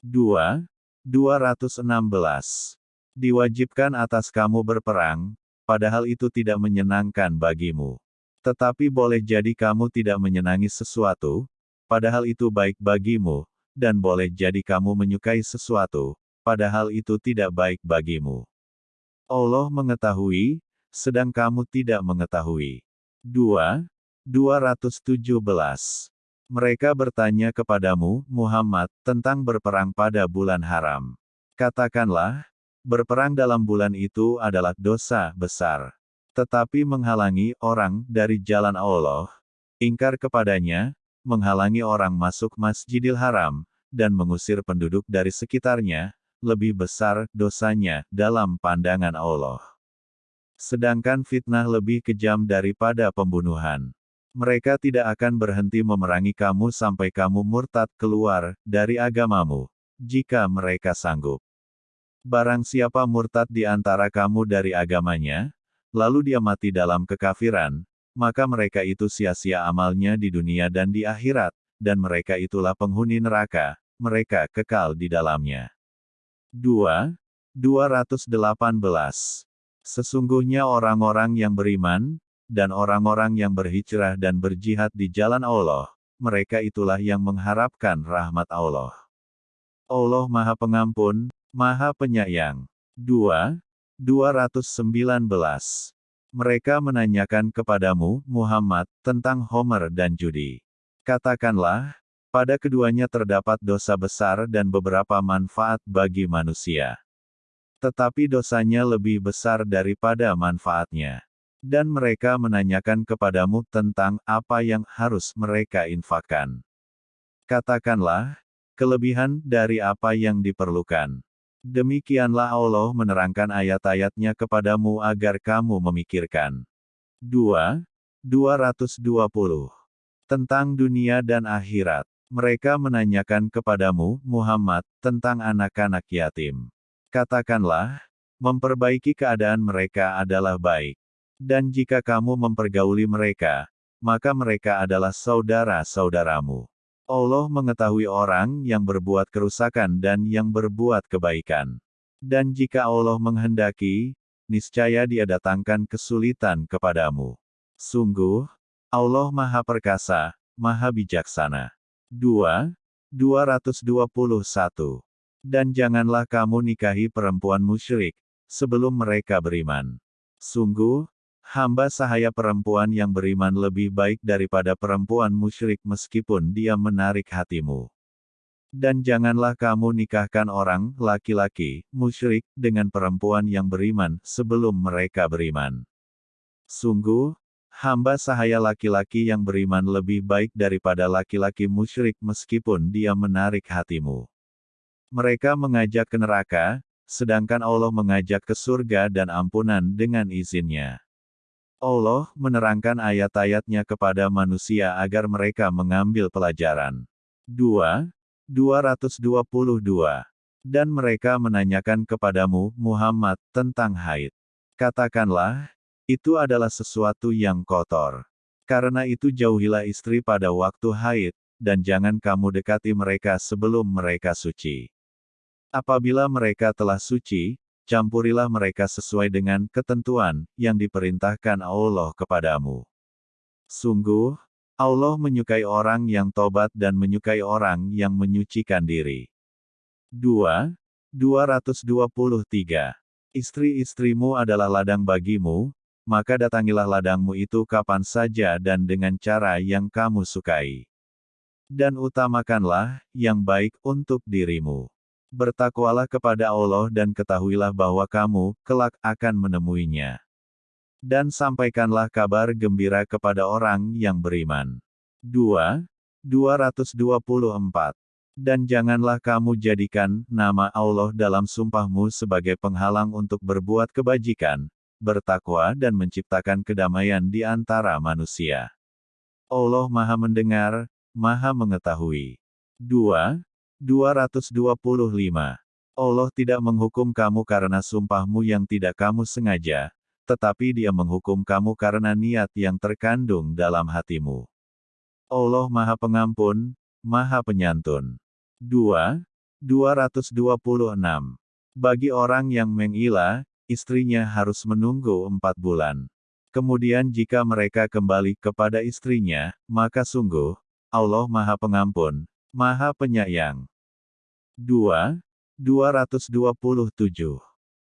2. 216. Diwajibkan atas kamu berperang, padahal itu tidak menyenangkan bagimu. Tetapi boleh jadi kamu tidak menyenangi sesuatu, padahal itu baik bagimu, dan boleh jadi kamu menyukai sesuatu, padahal itu tidak baik bagimu. Allah mengetahui, sedang kamu tidak mengetahui. 2. 217. Mereka bertanya kepadamu, Muhammad, tentang berperang pada bulan haram. Katakanlah, berperang dalam bulan itu adalah dosa besar tetapi menghalangi orang dari jalan Allah, ingkar kepadanya, menghalangi orang masuk Masjidil Haram, dan mengusir penduduk dari sekitarnya, lebih besar dosanya dalam pandangan Allah. Sedangkan fitnah lebih kejam daripada pembunuhan. Mereka tidak akan berhenti memerangi kamu sampai kamu murtad keluar dari agamamu, jika mereka sanggup. Barang siapa murtad di antara kamu dari agamanya, lalu dia mati dalam kekafiran, maka mereka itu sia-sia amalnya di dunia dan di akhirat, dan mereka itulah penghuni neraka, mereka kekal di dalamnya. 2. 218. Sesungguhnya orang-orang yang beriman, dan orang-orang yang berhijrah dan berjihad di jalan Allah, mereka itulah yang mengharapkan rahmat Allah. Allah Maha Pengampun, Maha Penyayang. 2. 219. Mereka menanyakan kepadamu, Muhammad, tentang Homer dan judi. Katakanlah, pada keduanya terdapat dosa besar dan beberapa manfaat bagi manusia. Tetapi dosanya lebih besar daripada manfaatnya. Dan mereka menanyakan kepadamu tentang apa yang harus mereka infakkan. Katakanlah, kelebihan dari apa yang diperlukan. Demikianlah Allah menerangkan ayat-ayatnya kepadamu agar kamu memikirkan. 2. 220. Tentang dunia dan akhirat. Mereka menanyakan kepadamu, Muhammad, tentang anak-anak yatim. Katakanlah, memperbaiki keadaan mereka adalah baik. Dan jika kamu mempergauli mereka, maka mereka adalah saudara-saudaramu. Allah mengetahui orang yang berbuat kerusakan dan yang berbuat kebaikan. Dan jika Allah menghendaki, niscaya dia datangkan kesulitan kepadamu. Sungguh, Allah Maha Perkasa, Maha Bijaksana. 2. 221. Dan janganlah kamu nikahi perempuan musyrik, sebelum mereka beriman. Sungguh, hamba sahaya perempuan yang beriman lebih baik daripada perempuan musyrik meskipun dia menarik hatimu. Dan janganlah kamu nikahkan orang, laki-laki, musyrik, dengan perempuan yang beriman, sebelum mereka beriman. Sungguh, hamba sahaya laki-laki yang beriman lebih baik daripada laki-laki musyrik meskipun dia menarik hatimu. Mereka mengajak ke neraka, sedangkan Allah mengajak ke surga dan ampunan dengan izinnya. Allah menerangkan ayat-ayatnya kepada manusia agar mereka mengambil pelajaran. 2. 222. Dan mereka menanyakan kepadamu, Muhammad, tentang haid. Katakanlah, itu adalah sesuatu yang kotor. Karena itu jauhilah istri pada waktu haid, dan jangan kamu dekati mereka sebelum mereka suci. Apabila mereka telah suci, campurilah mereka sesuai dengan ketentuan yang diperintahkan Allah kepadamu. Sungguh, Allah menyukai orang yang tobat dan menyukai orang yang menyucikan diri. 2. 223. Istri-istrimu adalah ladang bagimu, maka datangilah ladangmu itu kapan saja dan dengan cara yang kamu sukai. Dan utamakanlah yang baik untuk dirimu. Bertakwalah kepada Allah dan ketahuilah bahwa kamu, kelak, akan menemuinya. Dan sampaikanlah kabar gembira kepada orang yang beriman. 2. 224. Dan janganlah kamu jadikan nama Allah dalam sumpahmu sebagai penghalang untuk berbuat kebajikan, bertakwa dan menciptakan kedamaian di antara manusia. Allah Maha Mendengar, Maha Mengetahui. 2. 225. Allah tidak menghukum kamu karena sumpahmu yang tidak kamu sengaja, tetapi dia menghukum kamu karena niat yang terkandung dalam hatimu. Allah Maha Pengampun, Maha Penyantun. 2. 226. Bagi orang yang menggila, istrinya harus menunggu empat bulan. Kemudian jika mereka kembali kepada istrinya, maka sungguh, Allah Maha Pengampun, Maha Penyayang. 2. 227.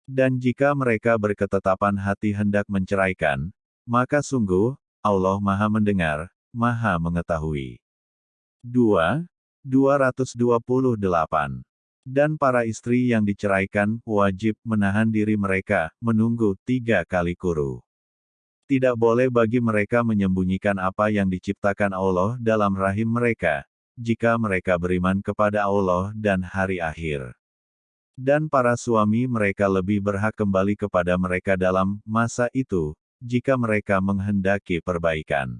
Dan jika mereka berketetapan hati hendak menceraikan, maka sungguh, Allah Maha Mendengar, Maha Mengetahui. 2. 228. Dan para istri yang diceraikan, wajib menahan diri mereka, menunggu tiga kali kuru. Tidak boleh bagi mereka menyembunyikan apa yang diciptakan Allah dalam rahim mereka, jika mereka beriman kepada Allah dan hari akhir. Dan para suami mereka lebih berhak kembali kepada mereka dalam masa itu, jika mereka menghendaki perbaikan.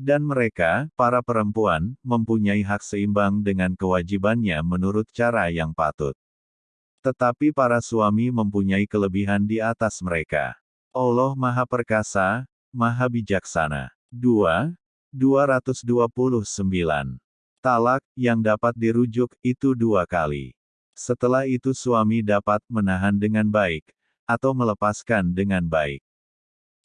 Dan mereka, para perempuan, mempunyai hak seimbang dengan kewajibannya menurut cara yang patut. Tetapi para suami mempunyai kelebihan di atas mereka. Allah Maha Perkasa, Maha Bijaksana. 2. 229. Talak, yang dapat dirujuk, itu dua kali. Setelah itu suami dapat menahan dengan baik, atau melepaskan dengan baik.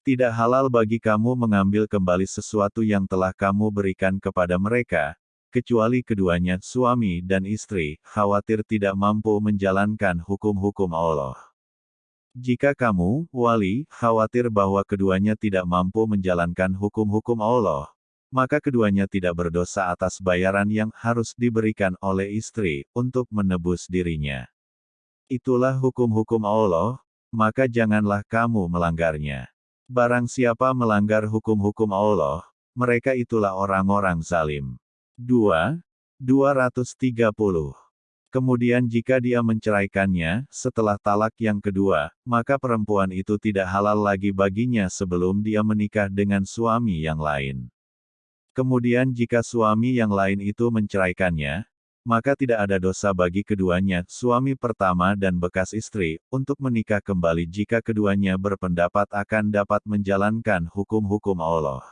Tidak halal bagi kamu mengambil kembali sesuatu yang telah kamu berikan kepada mereka, kecuali keduanya, suami dan istri, khawatir tidak mampu menjalankan hukum-hukum Allah. Jika kamu, wali, khawatir bahwa keduanya tidak mampu menjalankan hukum-hukum Allah, maka keduanya tidak berdosa atas bayaran yang harus diberikan oleh istri untuk menebus dirinya. Itulah hukum-hukum Allah, maka janganlah kamu melanggarnya. Barang siapa melanggar hukum-hukum Allah, mereka itulah orang-orang zalim. 2. 230 Kemudian jika dia menceraikannya, setelah talak yang kedua, maka perempuan itu tidak halal lagi baginya sebelum dia menikah dengan suami yang lain. Kemudian jika suami yang lain itu menceraikannya, maka tidak ada dosa bagi keduanya, suami pertama dan bekas istri, untuk menikah kembali jika keduanya berpendapat akan dapat menjalankan hukum-hukum Allah.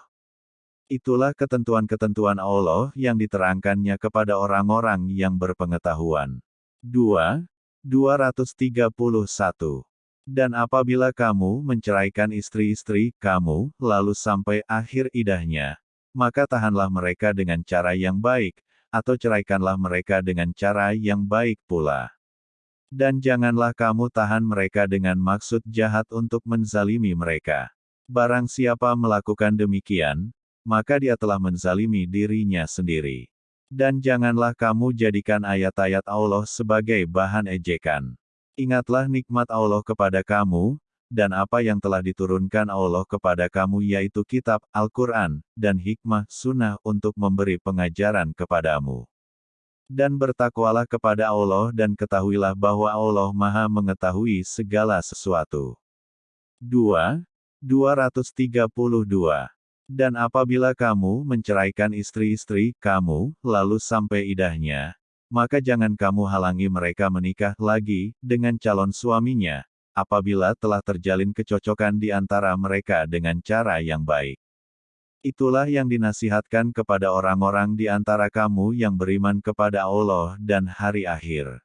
Itulah ketentuan-ketentuan Allah yang diterangkannya kepada orang-orang yang berpengetahuan. 2. 231. Dan apabila kamu menceraikan istri-istri kamu, lalu sampai akhir idahnya, maka tahanlah mereka dengan cara yang baik, atau ceraikanlah mereka dengan cara yang baik pula. Dan janganlah kamu tahan mereka dengan maksud jahat untuk menzalimi mereka. Barang siapa melakukan demikian, maka dia telah menzalimi dirinya sendiri. Dan janganlah kamu jadikan ayat-ayat Allah sebagai bahan ejekan. Ingatlah nikmat Allah kepada kamu, dan apa yang telah diturunkan Allah kepada kamu yaitu kitab, Al-Quran, dan hikmah, sunnah untuk memberi pengajaran kepadamu. Dan bertakwalah kepada Allah dan ketahuilah bahwa Allah maha mengetahui segala sesuatu. 2. 232 dan apabila kamu menceraikan istri-istri kamu, lalu sampai idahnya, maka jangan kamu halangi mereka menikah lagi dengan calon suaminya, apabila telah terjalin kecocokan di antara mereka dengan cara yang baik. Itulah yang dinasihatkan kepada orang-orang di antara kamu yang beriman kepada Allah dan hari akhir.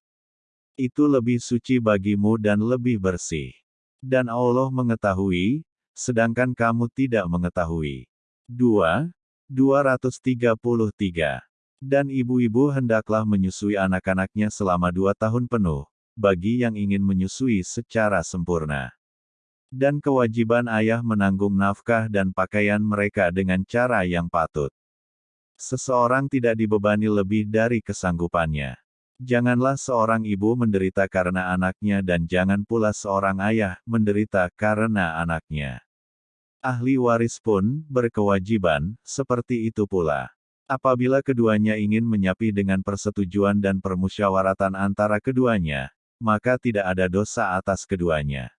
Itu lebih suci bagimu dan lebih bersih. Dan Allah mengetahui, sedangkan kamu tidak mengetahui. 2. 233. Dan ibu-ibu hendaklah menyusui anak-anaknya selama dua tahun penuh, bagi yang ingin menyusui secara sempurna. Dan kewajiban ayah menanggung nafkah dan pakaian mereka dengan cara yang patut. Seseorang tidak dibebani lebih dari kesanggupannya. Janganlah seorang ibu menderita karena anaknya dan jangan pula seorang ayah menderita karena anaknya. Ahli waris pun berkewajiban seperti itu pula. Apabila keduanya ingin menyapi dengan persetujuan dan permusyawaratan antara keduanya, maka tidak ada dosa atas keduanya.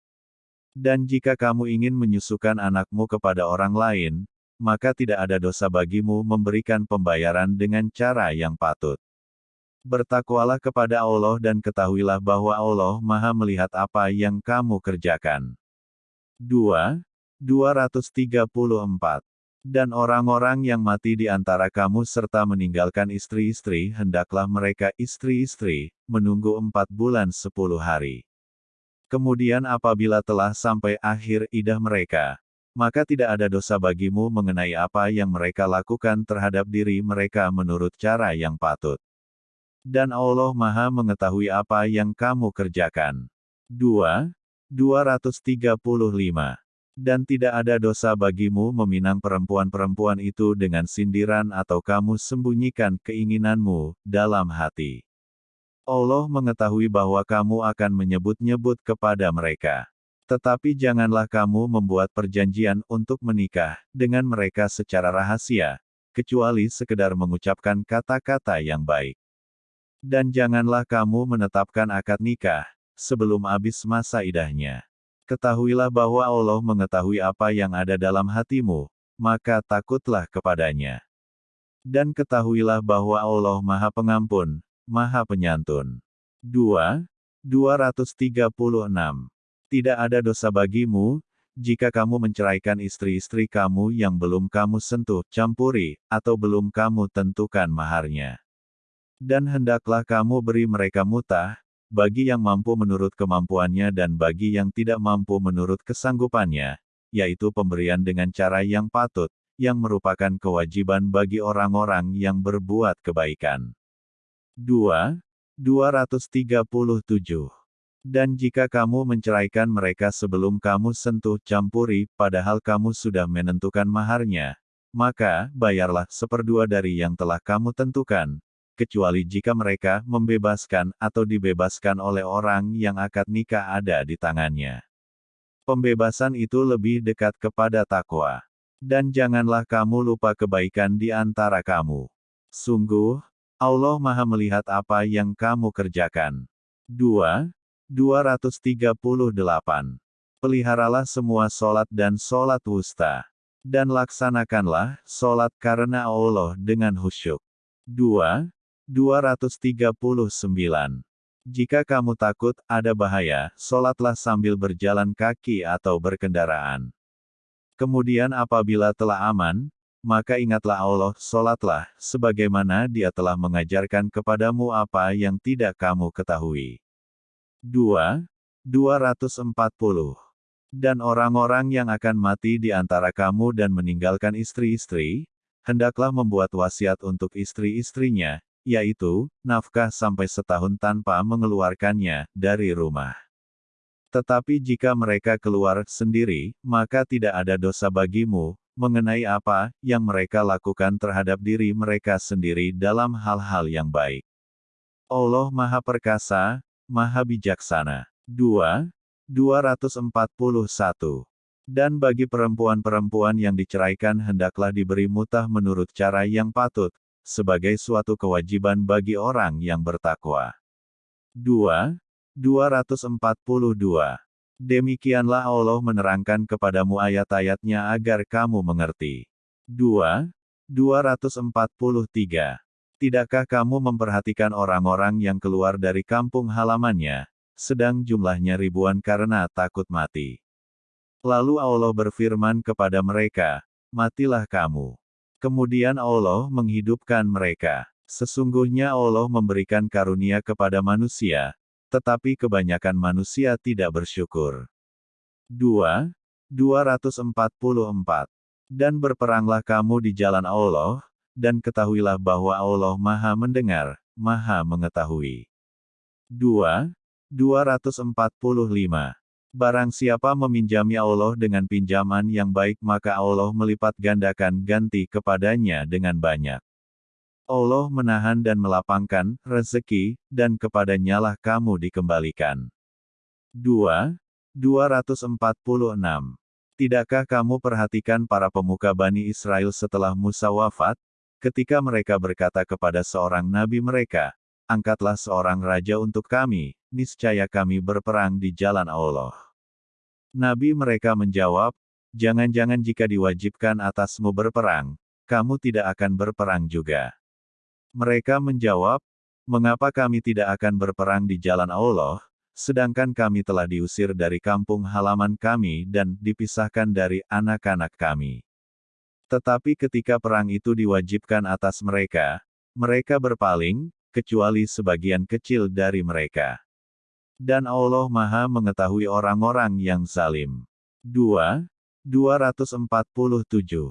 Dan jika kamu ingin menyusukan anakmu kepada orang lain, maka tidak ada dosa bagimu memberikan pembayaran dengan cara yang patut. Bertakwalah kepada Allah dan ketahuilah bahwa Allah maha melihat apa yang kamu kerjakan. 2. 234 dan orang-orang yang mati di antara kamu serta meninggalkan istri-istri hendaklah mereka istri-istri, menunggu empat bulan sepuluh hari. Kemudian apabila telah sampai akhir idah mereka, maka tidak ada dosa bagimu mengenai apa yang mereka lakukan terhadap diri mereka menurut cara yang patut. Dan Allah maha mengetahui apa yang kamu kerjakan. 2. 235 dan tidak ada dosa bagimu meminang perempuan-perempuan itu dengan sindiran atau kamu sembunyikan keinginanmu dalam hati. Allah mengetahui bahwa kamu akan menyebut-nyebut kepada mereka. Tetapi janganlah kamu membuat perjanjian untuk menikah dengan mereka secara rahasia, kecuali sekedar mengucapkan kata-kata yang baik. Dan janganlah kamu menetapkan akad nikah sebelum habis masa idahnya. Ketahuilah bahwa Allah mengetahui apa yang ada dalam hatimu, maka takutlah kepadanya. Dan ketahuilah bahwa Allah Maha Pengampun, Maha Penyantun. 2. 236. Tidak ada dosa bagimu, jika kamu menceraikan istri-istri kamu yang belum kamu sentuh, campuri, atau belum kamu tentukan maharnya. Dan hendaklah kamu beri mereka mutah, bagi yang mampu menurut kemampuannya dan bagi yang tidak mampu menurut kesanggupannya, yaitu pemberian dengan cara yang patut, yang merupakan kewajiban bagi orang-orang yang berbuat kebaikan. 2. 237. Dan jika kamu menceraikan mereka sebelum kamu sentuh campuri, padahal kamu sudah menentukan maharnya, maka, bayarlah seperdua dari yang telah kamu tentukan, kecuali jika mereka membebaskan atau dibebaskan oleh orang yang akad nikah ada di tangannya. Pembebasan itu lebih dekat kepada takwa. Dan janganlah kamu lupa kebaikan di antara kamu. Sungguh, Allah Maha melihat apa yang kamu kerjakan. 2. 238. Peliharalah semua solat dan solat wusta. Dan laksanakanlah solat karena Allah dengan husyuk. 2. 239. Jika kamu takut ada bahaya, solatlah sambil berjalan kaki atau berkendaraan. Kemudian apabila telah aman, maka ingatlah Allah, solatlah, sebagaimana dia telah mengajarkan kepadamu apa yang tidak kamu ketahui. 2. 240. Dan orang-orang yang akan mati di antara kamu dan meninggalkan istri-istri, hendaklah membuat wasiat untuk istri-istrinya, yaitu, nafkah sampai setahun tanpa mengeluarkannya dari rumah. Tetapi jika mereka keluar sendiri, maka tidak ada dosa bagimu, mengenai apa yang mereka lakukan terhadap diri mereka sendiri dalam hal-hal yang baik. Allah Maha Perkasa, Maha Bijaksana. 2. 241. Dan bagi perempuan-perempuan yang diceraikan hendaklah diberi mutah menurut cara yang patut, sebagai suatu kewajiban bagi orang yang bertakwa. 2. 242. Demikianlah Allah menerangkan kepadamu ayat-ayatnya agar kamu mengerti. 2. 243. Tidakkah kamu memperhatikan orang-orang yang keluar dari kampung halamannya, sedang jumlahnya ribuan karena takut mati? Lalu Allah berfirman kepada mereka, Matilah kamu. Kemudian Allah menghidupkan mereka. Sesungguhnya Allah memberikan karunia kepada manusia, tetapi kebanyakan manusia tidak bersyukur. 2. 244. Dan berperanglah kamu di jalan Allah, dan ketahuilah bahwa Allah maha mendengar, maha mengetahui. 2. 245. Barang siapa meminjami Allah dengan pinjaman yang baik maka Allah melipat gandakan ganti kepadanya dengan banyak. Allah menahan dan melapangkan rezeki, dan kepadanyalah kamu dikembalikan. 2. 246. Tidakkah kamu perhatikan para pemuka Bani Israel setelah Musa wafat? ketika mereka berkata kepada seorang nabi mereka, Angkatlah seorang raja untuk kami, niscaya kami berperang di jalan Allah. Nabi mereka menjawab, Jangan-jangan jika diwajibkan atasmu berperang, kamu tidak akan berperang juga. Mereka menjawab, Mengapa kami tidak akan berperang di jalan Allah, sedangkan kami telah diusir dari kampung halaman kami dan dipisahkan dari anak-anak kami. Tetapi ketika perang itu diwajibkan atas mereka, mereka berpaling, kecuali sebagian kecil dari mereka. Dan Allah Maha mengetahui orang-orang yang zalim. 2. 247.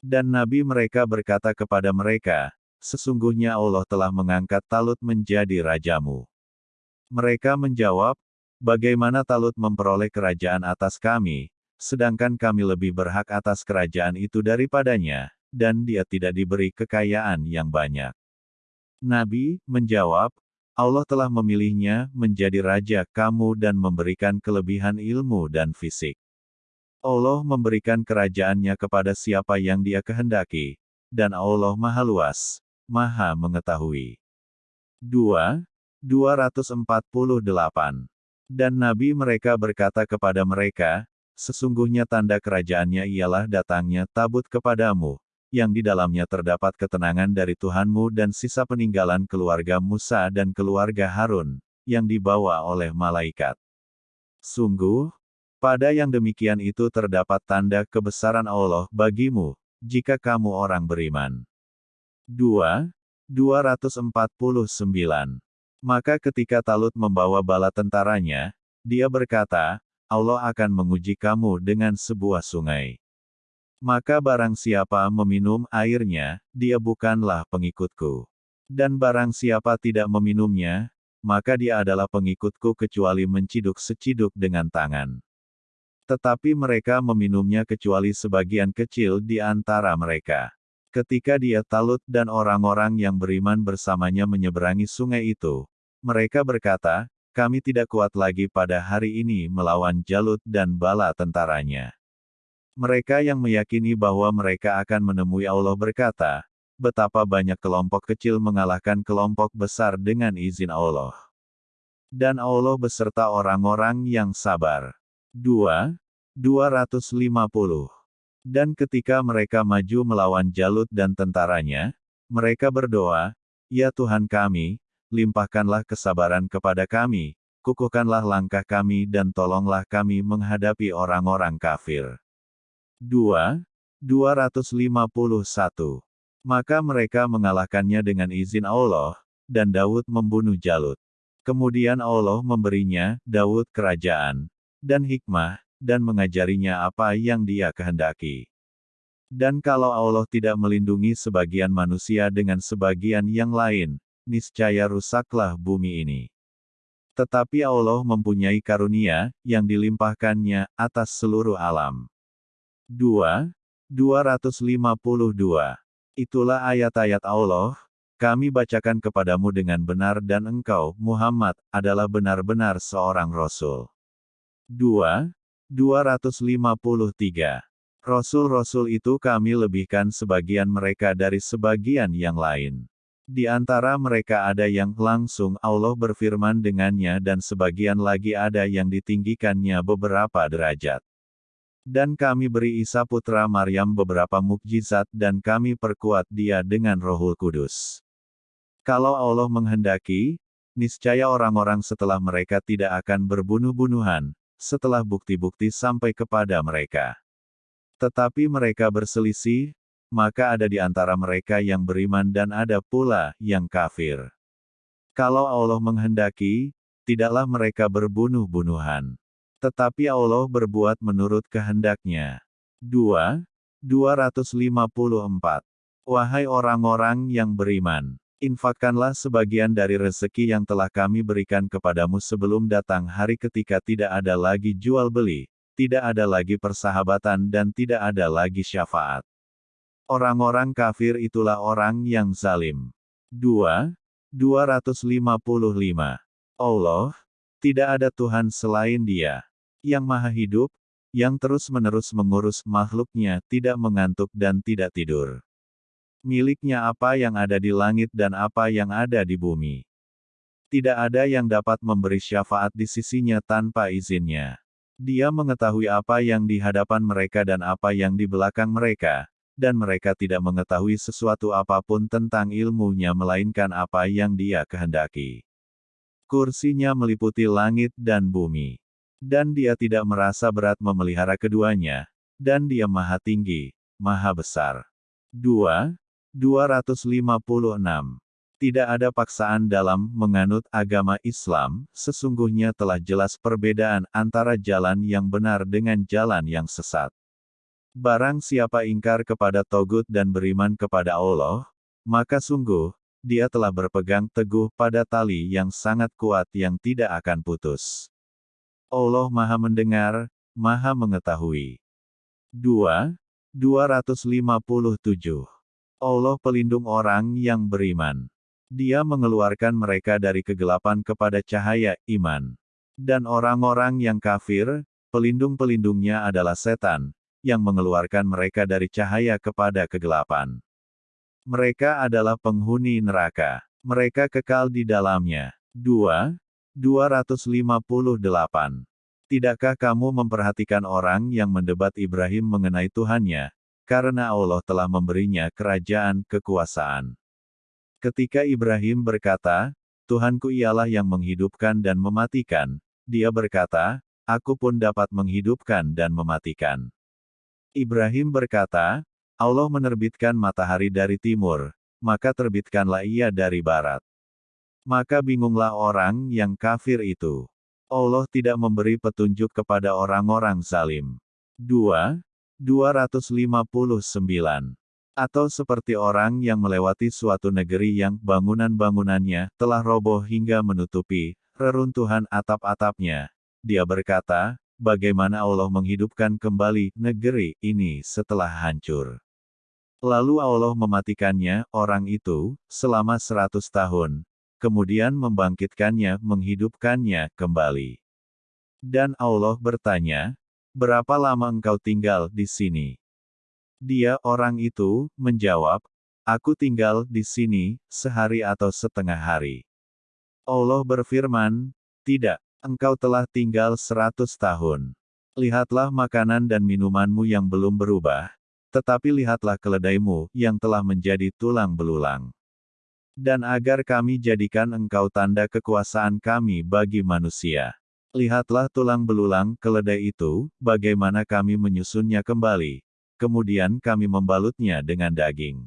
Dan Nabi mereka berkata kepada mereka, Sesungguhnya Allah telah mengangkat Talut menjadi rajamu. Mereka menjawab, Bagaimana Talut memperoleh kerajaan atas kami, sedangkan kami lebih berhak atas kerajaan itu daripadanya, dan dia tidak diberi kekayaan yang banyak. Nabi menjawab, Allah telah memilihnya menjadi raja kamu dan memberikan kelebihan ilmu dan fisik. Allah memberikan kerajaannya kepada siapa yang dia kehendaki, dan Allah maha luas, maha mengetahui. 2. 248. Dan Nabi mereka berkata kepada mereka, Sesungguhnya tanda kerajaannya ialah datangnya tabut kepadamu, yang di dalamnya terdapat ketenangan dari Tuhanmu dan sisa peninggalan keluarga Musa dan keluarga Harun, yang dibawa oleh malaikat. Sungguh, pada yang demikian itu terdapat tanda kebesaran Allah bagimu, jika kamu orang beriman. 2. 249. Maka ketika Talut membawa bala tentaranya, dia berkata, Allah akan menguji kamu dengan sebuah sungai. Maka barang siapa meminum airnya, dia bukanlah pengikutku. Dan barang siapa tidak meminumnya, maka dia adalah pengikutku kecuali menciduk seciduk dengan tangan. Tetapi mereka meminumnya kecuali sebagian kecil di antara mereka. Ketika dia Talut dan orang-orang yang beriman bersamanya menyeberangi sungai itu, mereka berkata, kami tidak kuat lagi pada hari ini melawan Jalut dan bala tentaranya. Mereka yang meyakini bahwa mereka akan menemui Allah berkata, betapa banyak kelompok kecil mengalahkan kelompok besar dengan izin Allah. Dan Allah beserta orang-orang yang sabar. 2. 250. Dan ketika mereka maju melawan Jalut dan tentaranya, mereka berdoa, Ya Tuhan kami, limpahkanlah kesabaran kepada kami, kukuhkanlah langkah kami dan tolonglah kami menghadapi orang-orang kafir. 2. 251. Maka mereka mengalahkannya dengan izin Allah, dan Daud membunuh Jalut. Kemudian Allah memberinya, Daud kerajaan, dan hikmah, dan mengajarinya apa yang dia kehendaki. Dan kalau Allah tidak melindungi sebagian manusia dengan sebagian yang lain, niscaya rusaklah bumi ini. Tetapi Allah mempunyai karunia, yang dilimpahkannya, atas seluruh alam. 2. 252. Itulah ayat-ayat Allah, kami bacakan kepadamu dengan benar dan engkau, Muhammad, adalah benar-benar seorang Rasul. 2. 253. Rasul-rasul itu kami lebihkan sebagian mereka dari sebagian yang lain. Di antara mereka ada yang langsung Allah berfirman dengannya dan sebagian lagi ada yang ditinggikannya beberapa derajat. Dan kami beri Isa putra Maryam beberapa mukjizat dan kami perkuat dia dengan rohul kudus. Kalau Allah menghendaki, niscaya orang-orang setelah mereka tidak akan berbunuh-bunuhan, setelah bukti-bukti sampai kepada mereka. Tetapi mereka berselisih, maka ada di antara mereka yang beriman dan ada pula yang kafir. Kalau Allah menghendaki, tidaklah mereka berbunuh-bunuhan. Tetapi Allah berbuat menurut kehendaknya. 2. 254. Wahai orang-orang yang beriman, infakkanlah sebagian dari rezeki yang telah kami berikan kepadamu sebelum datang hari ketika tidak ada lagi jual beli, tidak ada lagi persahabatan dan tidak ada lagi syafaat. Orang-orang kafir itulah orang yang zalim. 2. 255. Allah, tidak ada Tuhan selain dia, yang maha hidup, yang terus-menerus mengurus makhluknya tidak mengantuk dan tidak tidur. Miliknya apa yang ada di langit dan apa yang ada di bumi. Tidak ada yang dapat memberi syafaat di sisinya tanpa izinnya. Dia mengetahui apa yang di hadapan mereka dan apa yang di belakang mereka, dan mereka tidak mengetahui sesuatu apa pun tentang ilmunya melainkan apa yang dia kehendaki. Kursinya meliputi langit dan bumi. Dan dia tidak merasa berat memelihara keduanya, dan dia maha tinggi, maha besar. 2. 256. Tidak ada paksaan dalam menganut agama Islam, sesungguhnya telah jelas perbedaan antara jalan yang benar dengan jalan yang sesat. Barang siapa ingkar kepada Togut dan beriman kepada Allah, maka sungguh, dia telah berpegang teguh pada tali yang sangat kuat yang tidak akan putus. Allah Maha Mendengar, Maha Mengetahui. 2. 257. Allah pelindung orang yang beriman. Dia mengeluarkan mereka dari kegelapan kepada cahaya iman. Dan orang-orang yang kafir, pelindung-pelindungnya adalah setan, yang mengeluarkan mereka dari cahaya kepada kegelapan. Mereka adalah penghuni neraka. Mereka kekal di dalamnya. 2. 258. Tidakkah kamu memperhatikan orang yang mendebat Ibrahim mengenai Tuhannya, karena Allah telah memberinya kerajaan kekuasaan? Ketika Ibrahim berkata, Tuhanku ialah yang menghidupkan dan mematikan, dia berkata, aku pun dapat menghidupkan dan mematikan. Ibrahim berkata, Allah menerbitkan matahari dari timur, maka terbitkanlah ia dari barat. Maka bingunglah orang yang kafir itu. Allah tidak memberi petunjuk kepada orang-orang zalim. 2. 259 atau seperti orang yang melewati suatu negeri yang bangunan-bangunannya telah roboh hingga menutupi reruntuhan atap-atapnya. Dia berkata, bagaimana Allah menghidupkan kembali negeri ini setelah hancur. Lalu Allah mematikannya, orang itu, selama seratus tahun, kemudian membangkitkannya, menghidupkannya kembali. Dan Allah bertanya, berapa lama engkau tinggal di sini? Dia, orang itu, menjawab, Aku tinggal di sini, sehari atau setengah hari. Allah berfirman, Tidak, engkau telah tinggal seratus tahun. Lihatlah makanan dan minumanmu yang belum berubah, tetapi lihatlah keledaimu, yang telah menjadi tulang belulang. Dan agar kami jadikan engkau tanda kekuasaan kami bagi manusia. Lihatlah tulang belulang keledai itu, bagaimana kami menyusunnya kembali, kemudian kami membalutnya dengan daging.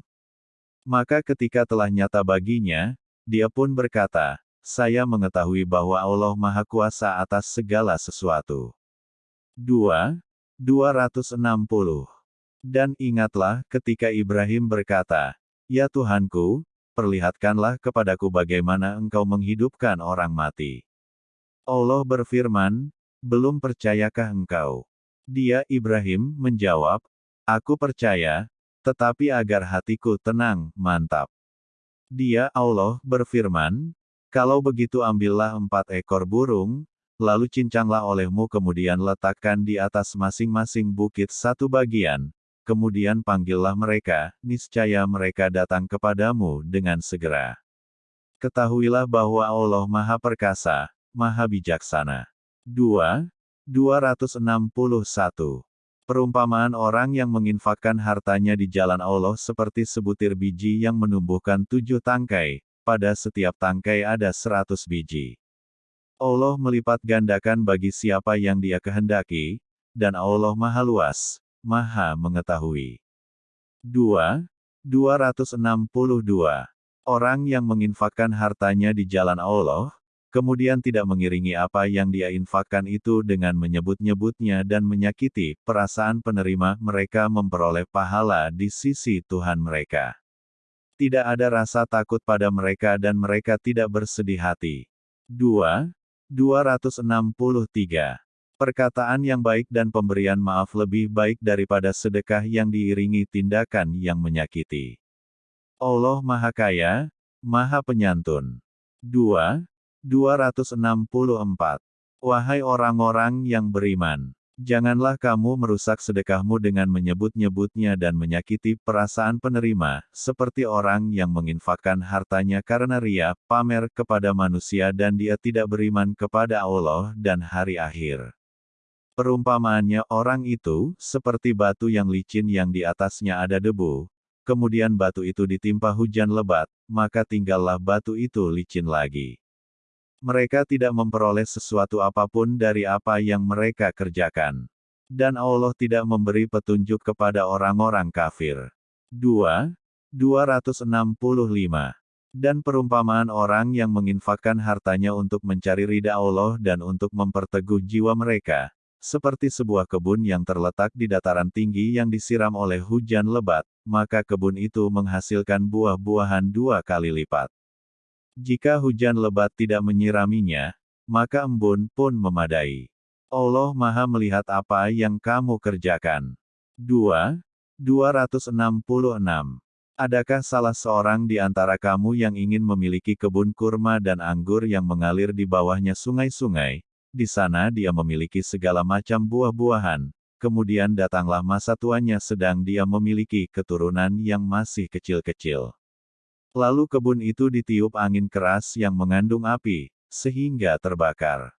Maka ketika telah nyata baginya, dia pun berkata, saya mengetahui bahwa Allah Maha Kuasa atas segala sesuatu. 2. 260. Dan ingatlah ketika Ibrahim berkata, Ya Tuhanku, perlihatkanlah kepadaku bagaimana engkau menghidupkan orang mati. Allah berfirman, belum percayakah engkau? Dia Ibrahim menjawab, Aku percaya, tetapi agar hatiku tenang, mantap. Dia Allah berfirman, kalau begitu ambillah empat ekor burung, lalu cincanglah olehmu kemudian letakkan di atas masing-masing bukit satu bagian, kemudian panggillah mereka, niscaya mereka datang kepadamu dengan segera. Ketahuilah bahwa Allah Maha Perkasa, Maha Bijaksana. 2. 261 Perumpamaan orang yang menginfakkan hartanya di jalan Allah seperti sebutir biji yang menumbuhkan tujuh tangkai, pada setiap tangkai ada seratus biji. Allah melipat gandakan bagi siapa yang dia kehendaki, dan Allah maha luas, maha mengetahui. 2. 262. Orang yang menginfakkan hartanya di jalan Allah, kemudian tidak mengiringi apa yang dia infakkan itu dengan menyebut-nyebutnya dan menyakiti perasaan penerima mereka memperoleh pahala di sisi Tuhan mereka. Tidak ada rasa takut pada mereka dan mereka tidak bersedih hati. 2. 263. Perkataan yang baik dan pemberian maaf lebih baik daripada sedekah yang diiringi tindakan yang menyakiti. Allah Maha Kaya, Maha Penyantun. 2. 264. Wahai orang-orang yang beriman, Janganlah kamu merusak sedekahmu dengan menyebut-nyebutnya dan menyakiti perasaan penerima, seperti orang yang menginfakkan hartanya karena ria, pamer kepada manusia dan dia tidak beriman kepada Allah dan hari akhir. Perumpamaannya orang itu, seperti batu yang licin yang di atasnya ada debu, kemudian batu itu ditimpa hujan lebat, maka tinggallah batu itu licin lagi. Mereka tidak memperoleh sesuatu apa pun dari apa yang mereka kerjakan. Dan Allah tidak memberi petunjuk kepada orang-orang kafir. 2. 265. Dan perumpamaan orang yang menginfakkan hartanya untuk mencari ridha Allah dan untuk memperteguh jiwa mereka, seperti sebuah kebun yang terletak di dataran tinggi yang disiram oleh hujan lebat, maka kebun itu menghasilkan buah-buahan dua kali lipat. Jika hujan lebat tidak menyiraminya, maka embun pun memadai. Allah Maha melihat apa yang kamu kerjakan. 2. 266. Adakah salah seorang di antara kamu yang ingin memiliki kebun kurma dan anggur yang mengalir di bawahnya sungai-sungai? Di sana dia memiliki segala macam buah-buahan. Kemudian datanglah masa tuanya sedang dia memiliki keturunan yang masih kecil-kecil. Lalu kebun itu ditiup angin keras yang mengandung api, sehingga terbakar.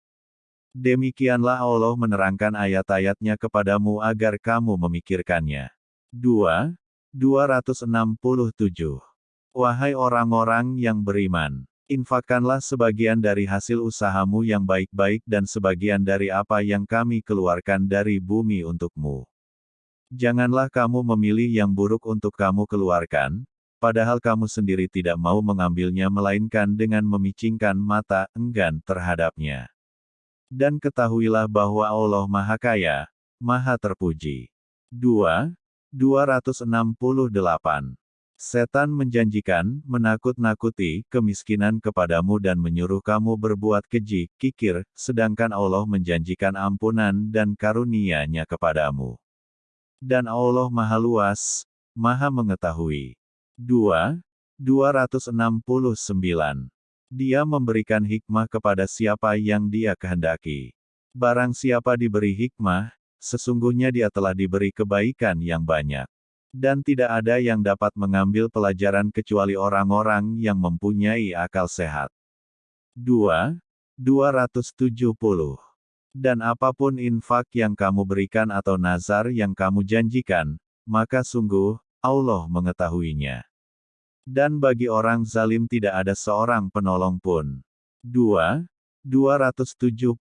Demikianlah Allah menerangkan ayat-ayatnya kepadamu agar kamu memikirkannya. 2. 267. Wahai orang-orang yang beriman, infakkanlah sebagian dari hasil usahamu yang baik-baik dan sebagian dari apa yang kami keluarkan dari bumi untukmu. Janganlah kamu memilih yang buruk untuk kamu keluarkan, padahal kamu sendiri tidak mau mengambilnya melainkan dengan memicingkan mata enggan terhadapnya. Dan ketahuilah bahwa Allah Maha Kaya, Maha Terpuji. 2. 268. Setan menjanjikan, menakut-nakuti, kemiskinan kepadamu dan menyuruh kamu berbuat keji, kikir, sedangkan Allah menjanjikan ampunan dan karunia-Nya kepadamu. Dan Allah Maha Luas, Maha Mengetahui. 2. 269. Dia memberikan hikmah kepada siapa yang dia kehendaki. Barang siapa diberi hikmah, sesungguhnya dia telah diberi kebaikan yang banyak. Dan tidak ada yang dapat mengambil pelajaran kecuali orang-orang yang mempunyai akal sehat. 2. 270. Dan apa pun infak yang kamu berikan atau nazar yang kamu janjikan, maka sungguh, Allah mengetahuinya. Dan bagi orang zalim tidak ada seorang penolong pun. 2. 271.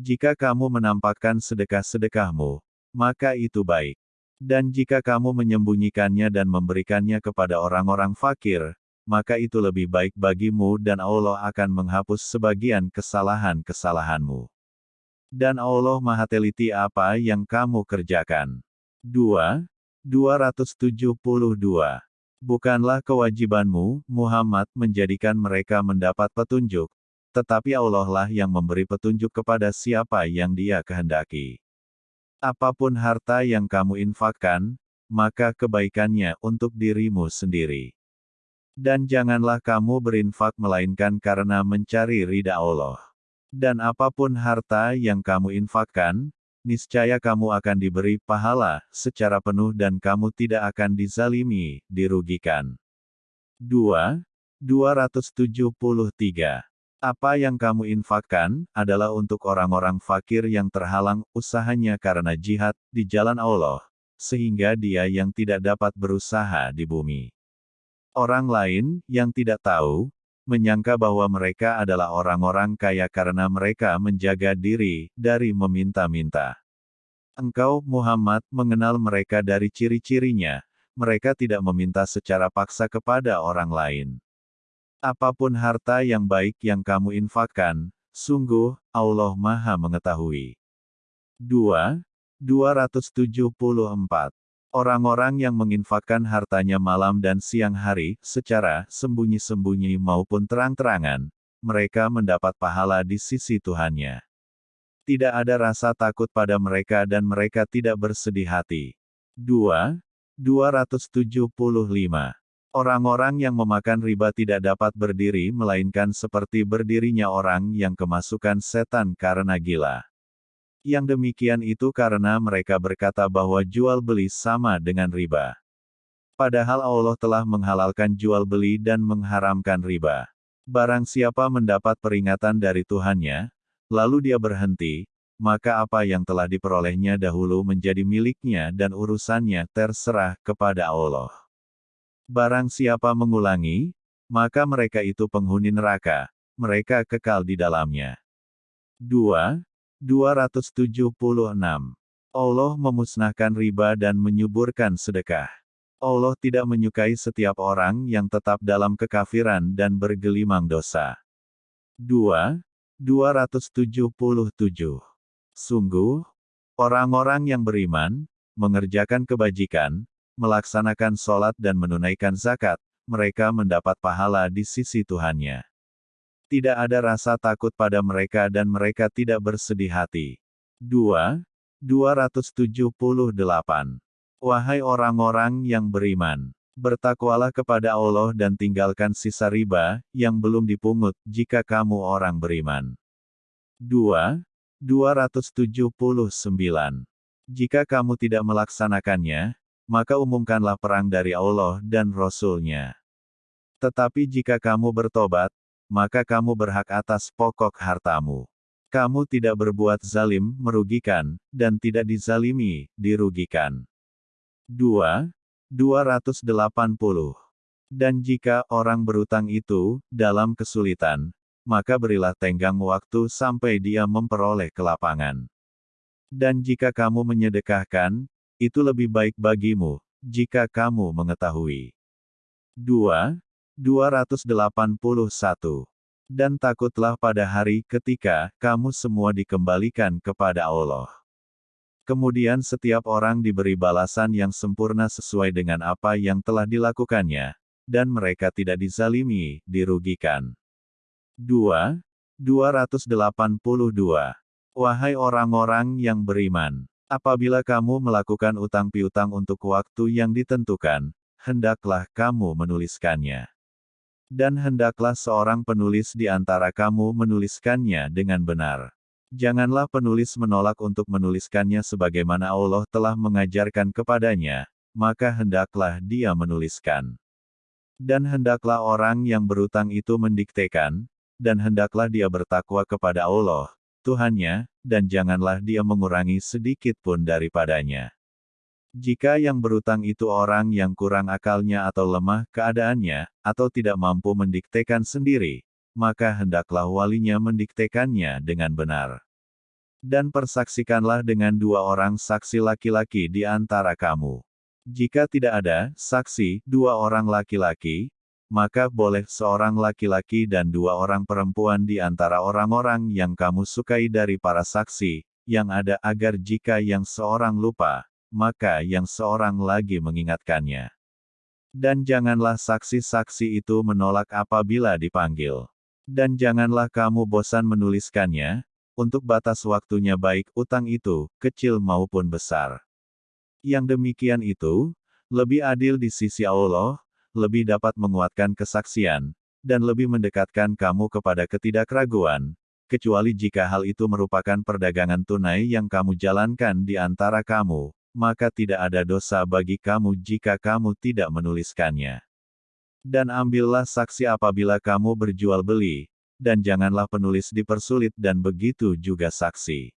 Jika kamu menampakkan sedekah-sedekahmu, maka itu baik. Dan jika kamu menyembunyikannya dan memberikannya kepada orang-orang fakir, maka itu lebih baik bagimu dan Allah akan menghapus sebagian kesalahan-kesalahanmu. Dan Allah maha teliti apa yang kamu kerjakan. 2. 272. Bukanlah kewajibanmu, Muhammad, menjadikan mereka mendapat petunjuk, tetapi Allah lah yang memberi petunjuk kepada siapa yang dia kehendaki. Apa pun harta yang kamu infakkan, maka kebaikannya untuk dirimu sendiri. Dan janganlah kamu berinfak melainkan karena mencari ridha Allah. Dan apa pun harta yang kamu infakkan, niscaya kamu akan diberi pahala secara penuh dan kamu tidak akan dizalimi, dirugikan. 2. 273. Apa yang kamu infakkan, adalah untuk orang-orang fakir yang terhalang usahanya karena jihad di jalan Allah, sehingga dia yang tidak dapat berusaha di bumi. Orang lain, yang tidak tahu, menyangka bahwa mereka adalah orang-orang kaya karena mereka menjaga diri dari meminta-minta. Engkau, Muhammad, mengenal mereka dari ciri-cirinya, mereka tidak meminta secara paksa kepada orang lain. Apa pun harta yang baik yang kamu infakkan, sungguh, Allah Maha Mengetahui. 2. 274. Orang-orang yang menginfakkan hartanya malam dan siang hari, secara sembunyi-sembunyi maupun terang-terangan, mereka mendapat pahala di sisi Tuhannya. Tidak ada rasa takut pada mereka dan mereka tidak bersedih hati. 2. 275. Orang-orang yang memakan riba tidak dapat berdiri melainkan seperti berdirinya orang yang kemasukan setan karena gila. Yang demikian itu karena mereka berkata bahwa jual beli sama dengan riba. Padahal Allah telah menghalalkan jual beli dan mengharamkan riba. Barang siapa mendapat peringatan dari Tuhannya, lalu dia berhenti, maka apa yang telah diperolehnya dahulu menjadi miliknya dan urusannya terserah kepada Allah. Barang siapa mengulangi, maka mereka itu penghuni neraka, mereka kekal di dalamnya. 2. 276. Allah memusnahkan riba dan menyuburkan sedekah. Allah tidak menyukai setiap orang yang tetap dalam kekafiran dan bergelimang dosa. 2. 277. Sungguh, orang-orang yang beriman, mengerjakan kebajikan, melaksanakan sholat dan menunaikan zakat, mereka mendapat pahala di sisi Tuhannya. Tidak ada rasa takut pada mereka dan mereka tidak bersedih hati. 2. 278. Wahai orang-orang yang beriman, bertakwalah kepada Allah dan tinggalkan sisa riba, yang belum dipungut, jika kamu orang beriman. 2. 279. Jika kamu tidak melaksanakannya, maka umumkanlah perang dari Allah dan Rasul-Nya. Tetapi jika kamu bertobat, maka kamu berhak atas pokok hartamu. Kamu tidak berbuat zalim, merugikan, dan tidak dizalimi, dirugikan. 2. 280. Dan jika orang berutang itu, dalam kesulitan, maka berilah tenggang waktu sampai dia memperoleh kelapangan. Dan jika kamu menyedekahkan, itu lebih baik bagimu, jika kamu mengetahui. 2. 281. Dan takutlah pada hari ketika kamu semua dikembalikan kepada Allah. Kemudian setiap orang diberi balasan yang sempurna sesuai dengan apa yang telah dilakukannya, dan mereka tidak dizalimi, dirugikan. 2. 282. Wahai orang-orang yang beriman, apabila kamu melakukan utang piutang untuk waktu yang ditentukan, hendaklah kamu menuliskannya. Dan hendaklah seorang penulis di antara kamu menuliskannya dengan benar. Janganlah penulis menolak untuk menuliskannya sebagaimana Allah telah mengajarkan kepadanya, maka hendaklah dia menuliskan. Dan hendaklah orang yang berutang itu mendiktekan, dan hendaklah dia bertakwa kepada Allah, Tuhannya, dan janganlah dia mengurangi sedikit pun daripadanya. Jika yang berutang itu orang yang kurang akalnya atau lemah keadaannya, atau tidak mampu mendiktekan sendiri, maka hendaklah walinya mendiktekannya dengan benar. Dan persaksikanlah dengan dua orang saksi laki-laki di antara kamu. Jika tidak ada saksi, dua orang laki-laki, maka boleh seorang laki-laki dan dua orang perempuan di antara orang-orang yang kamu sukai dari para saksi, yang ada agar jika yang seorang lupa, maka yang seorang lagi mengingatkannya. Dan janganlah saksi-saksi itu menolak apabila dipanggil. Dan janganlah kamu bosan menuliskannya, untuk batas waktunya baik utang itu, kecil maupun besar. Yang demikian itu, lebih adil di sisi Allah, lebih dapat menguatkan kesaksian, dan lebih mendekatkan kamu kepada ketidakraguan, kecuali jika hal itu merupakan perdagangan tunai yang kamu jalankan di antara kamu, maka tidak ada dosa bagi kamu jika kamu tidak menuliskannya. Dan ambillah saksi apabila kamu berjual beli, dan janganlah penulis dipersulit dan begitu juga saksi.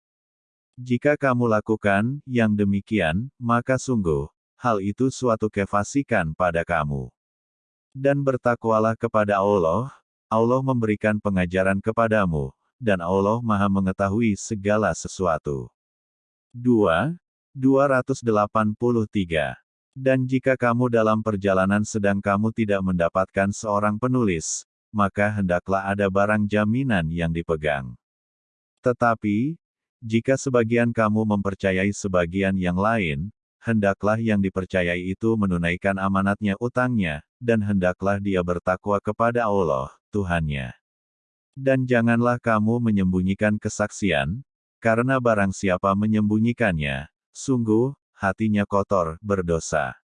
Jika kamu lakukan yang demikian, maka sungguh, hal itu suatu kefasikan pada kamu. Dan bertakwalah kepada Allah, Allah memberikan pengajaran kepadamu, dan Allah maha mengetahui segala sesuatu. 2. 283. Dan jika kamu dalam perjalanan sedang kamu tidak mendapatkan seorang penulis, maka hendaklah ada barang jaminan yang dipegang. Tetapi, jika sebagian kamu mempercayai sebagian yang lain, hendaklah yang dipercayai itu menunaikan amanatnya utangnya, dan hendaklah dia bertakwa kepada Allah, Tuhannya. Dan janganlah kamu menyembunyikan kesaksian, karena barang siapa menyembunyikannya, Sungguh, hatinya kotor, berdosa.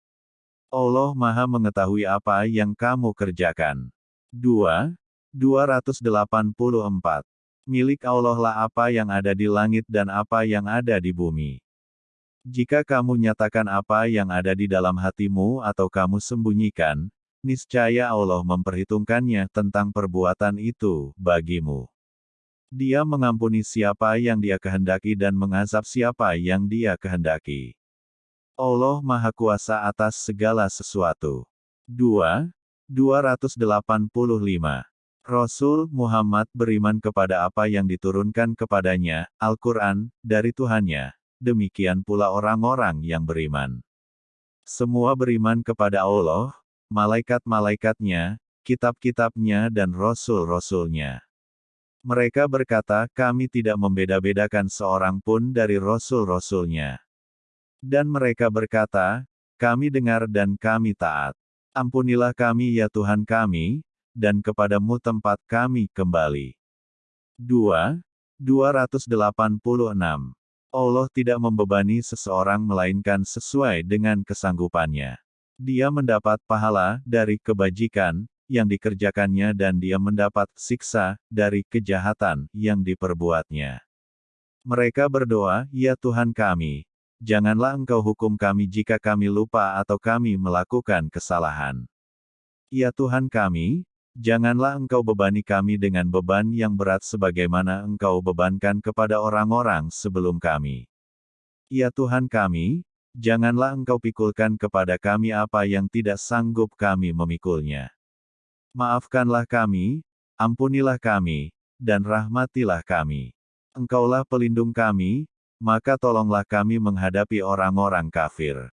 Allah Maha mengetahui apa yang kamu kerjakan. 2. 284. Milik Allah lah apa yang ada di langit dan apa yang ada di bumi. Jika kamu nyatakan apa yang ada di dalam hatimu atau kamu sembunyikan, niscaya Allah memperhitungkannya tentang perbuatan itu bagimu. Dia mengampuni siapa yang dia kehendaki dan mengazab siapa yang dia kehendaki. Allah Maha Kuasa atas segala sesuatu. 2. 285 Rasul Muhammad beriman kepada apa yang diturunkan kepadanya, Al-Quran, dari Tuhannya. Demikian pula orang-orang yang beriman. Semua beriman kepada Allah, malaikat-malaikatnya, kitab-kitabnya dan rasul-rasulnya. Mereka berkata, kami tidak membeda-bedakan seorang pun dari rasul-rasulnya. Dan mereka berkata, kami dengar dan kami taat. Ampunilah kami ya Tuhan kami, dan kepadamu tempat kami kembali. 2. 286. Allah tidak membebani seseorang melainkan sesuai dengan kesanggupannya. Dia mendapat pahala dari kebajikan yang dikerjakannya dan dia mendapat siksa dari kejahatan yang diperbuatnya. Mereka berdoa, "Ya Tuhan kami, janganlah Engkau hukum kami jika kami lupa atau kami melakukan kesalahan. Ya Tuhan kami, Janganlah engkau bebani kami dengan beban yang berat sebagaimana engkau bebankan kepada orang-orang sebelum kami. Ya Tuhan kami, janganlah engkau pikulkan kepada kami apa yang tidak sanggup kami memikulnya. Maafkanlah kami, ampunilah kami, dan rahmatilah kami. Engkaulah pelindung kami, maka tolonglah kami menghadapi orang-orang kafir.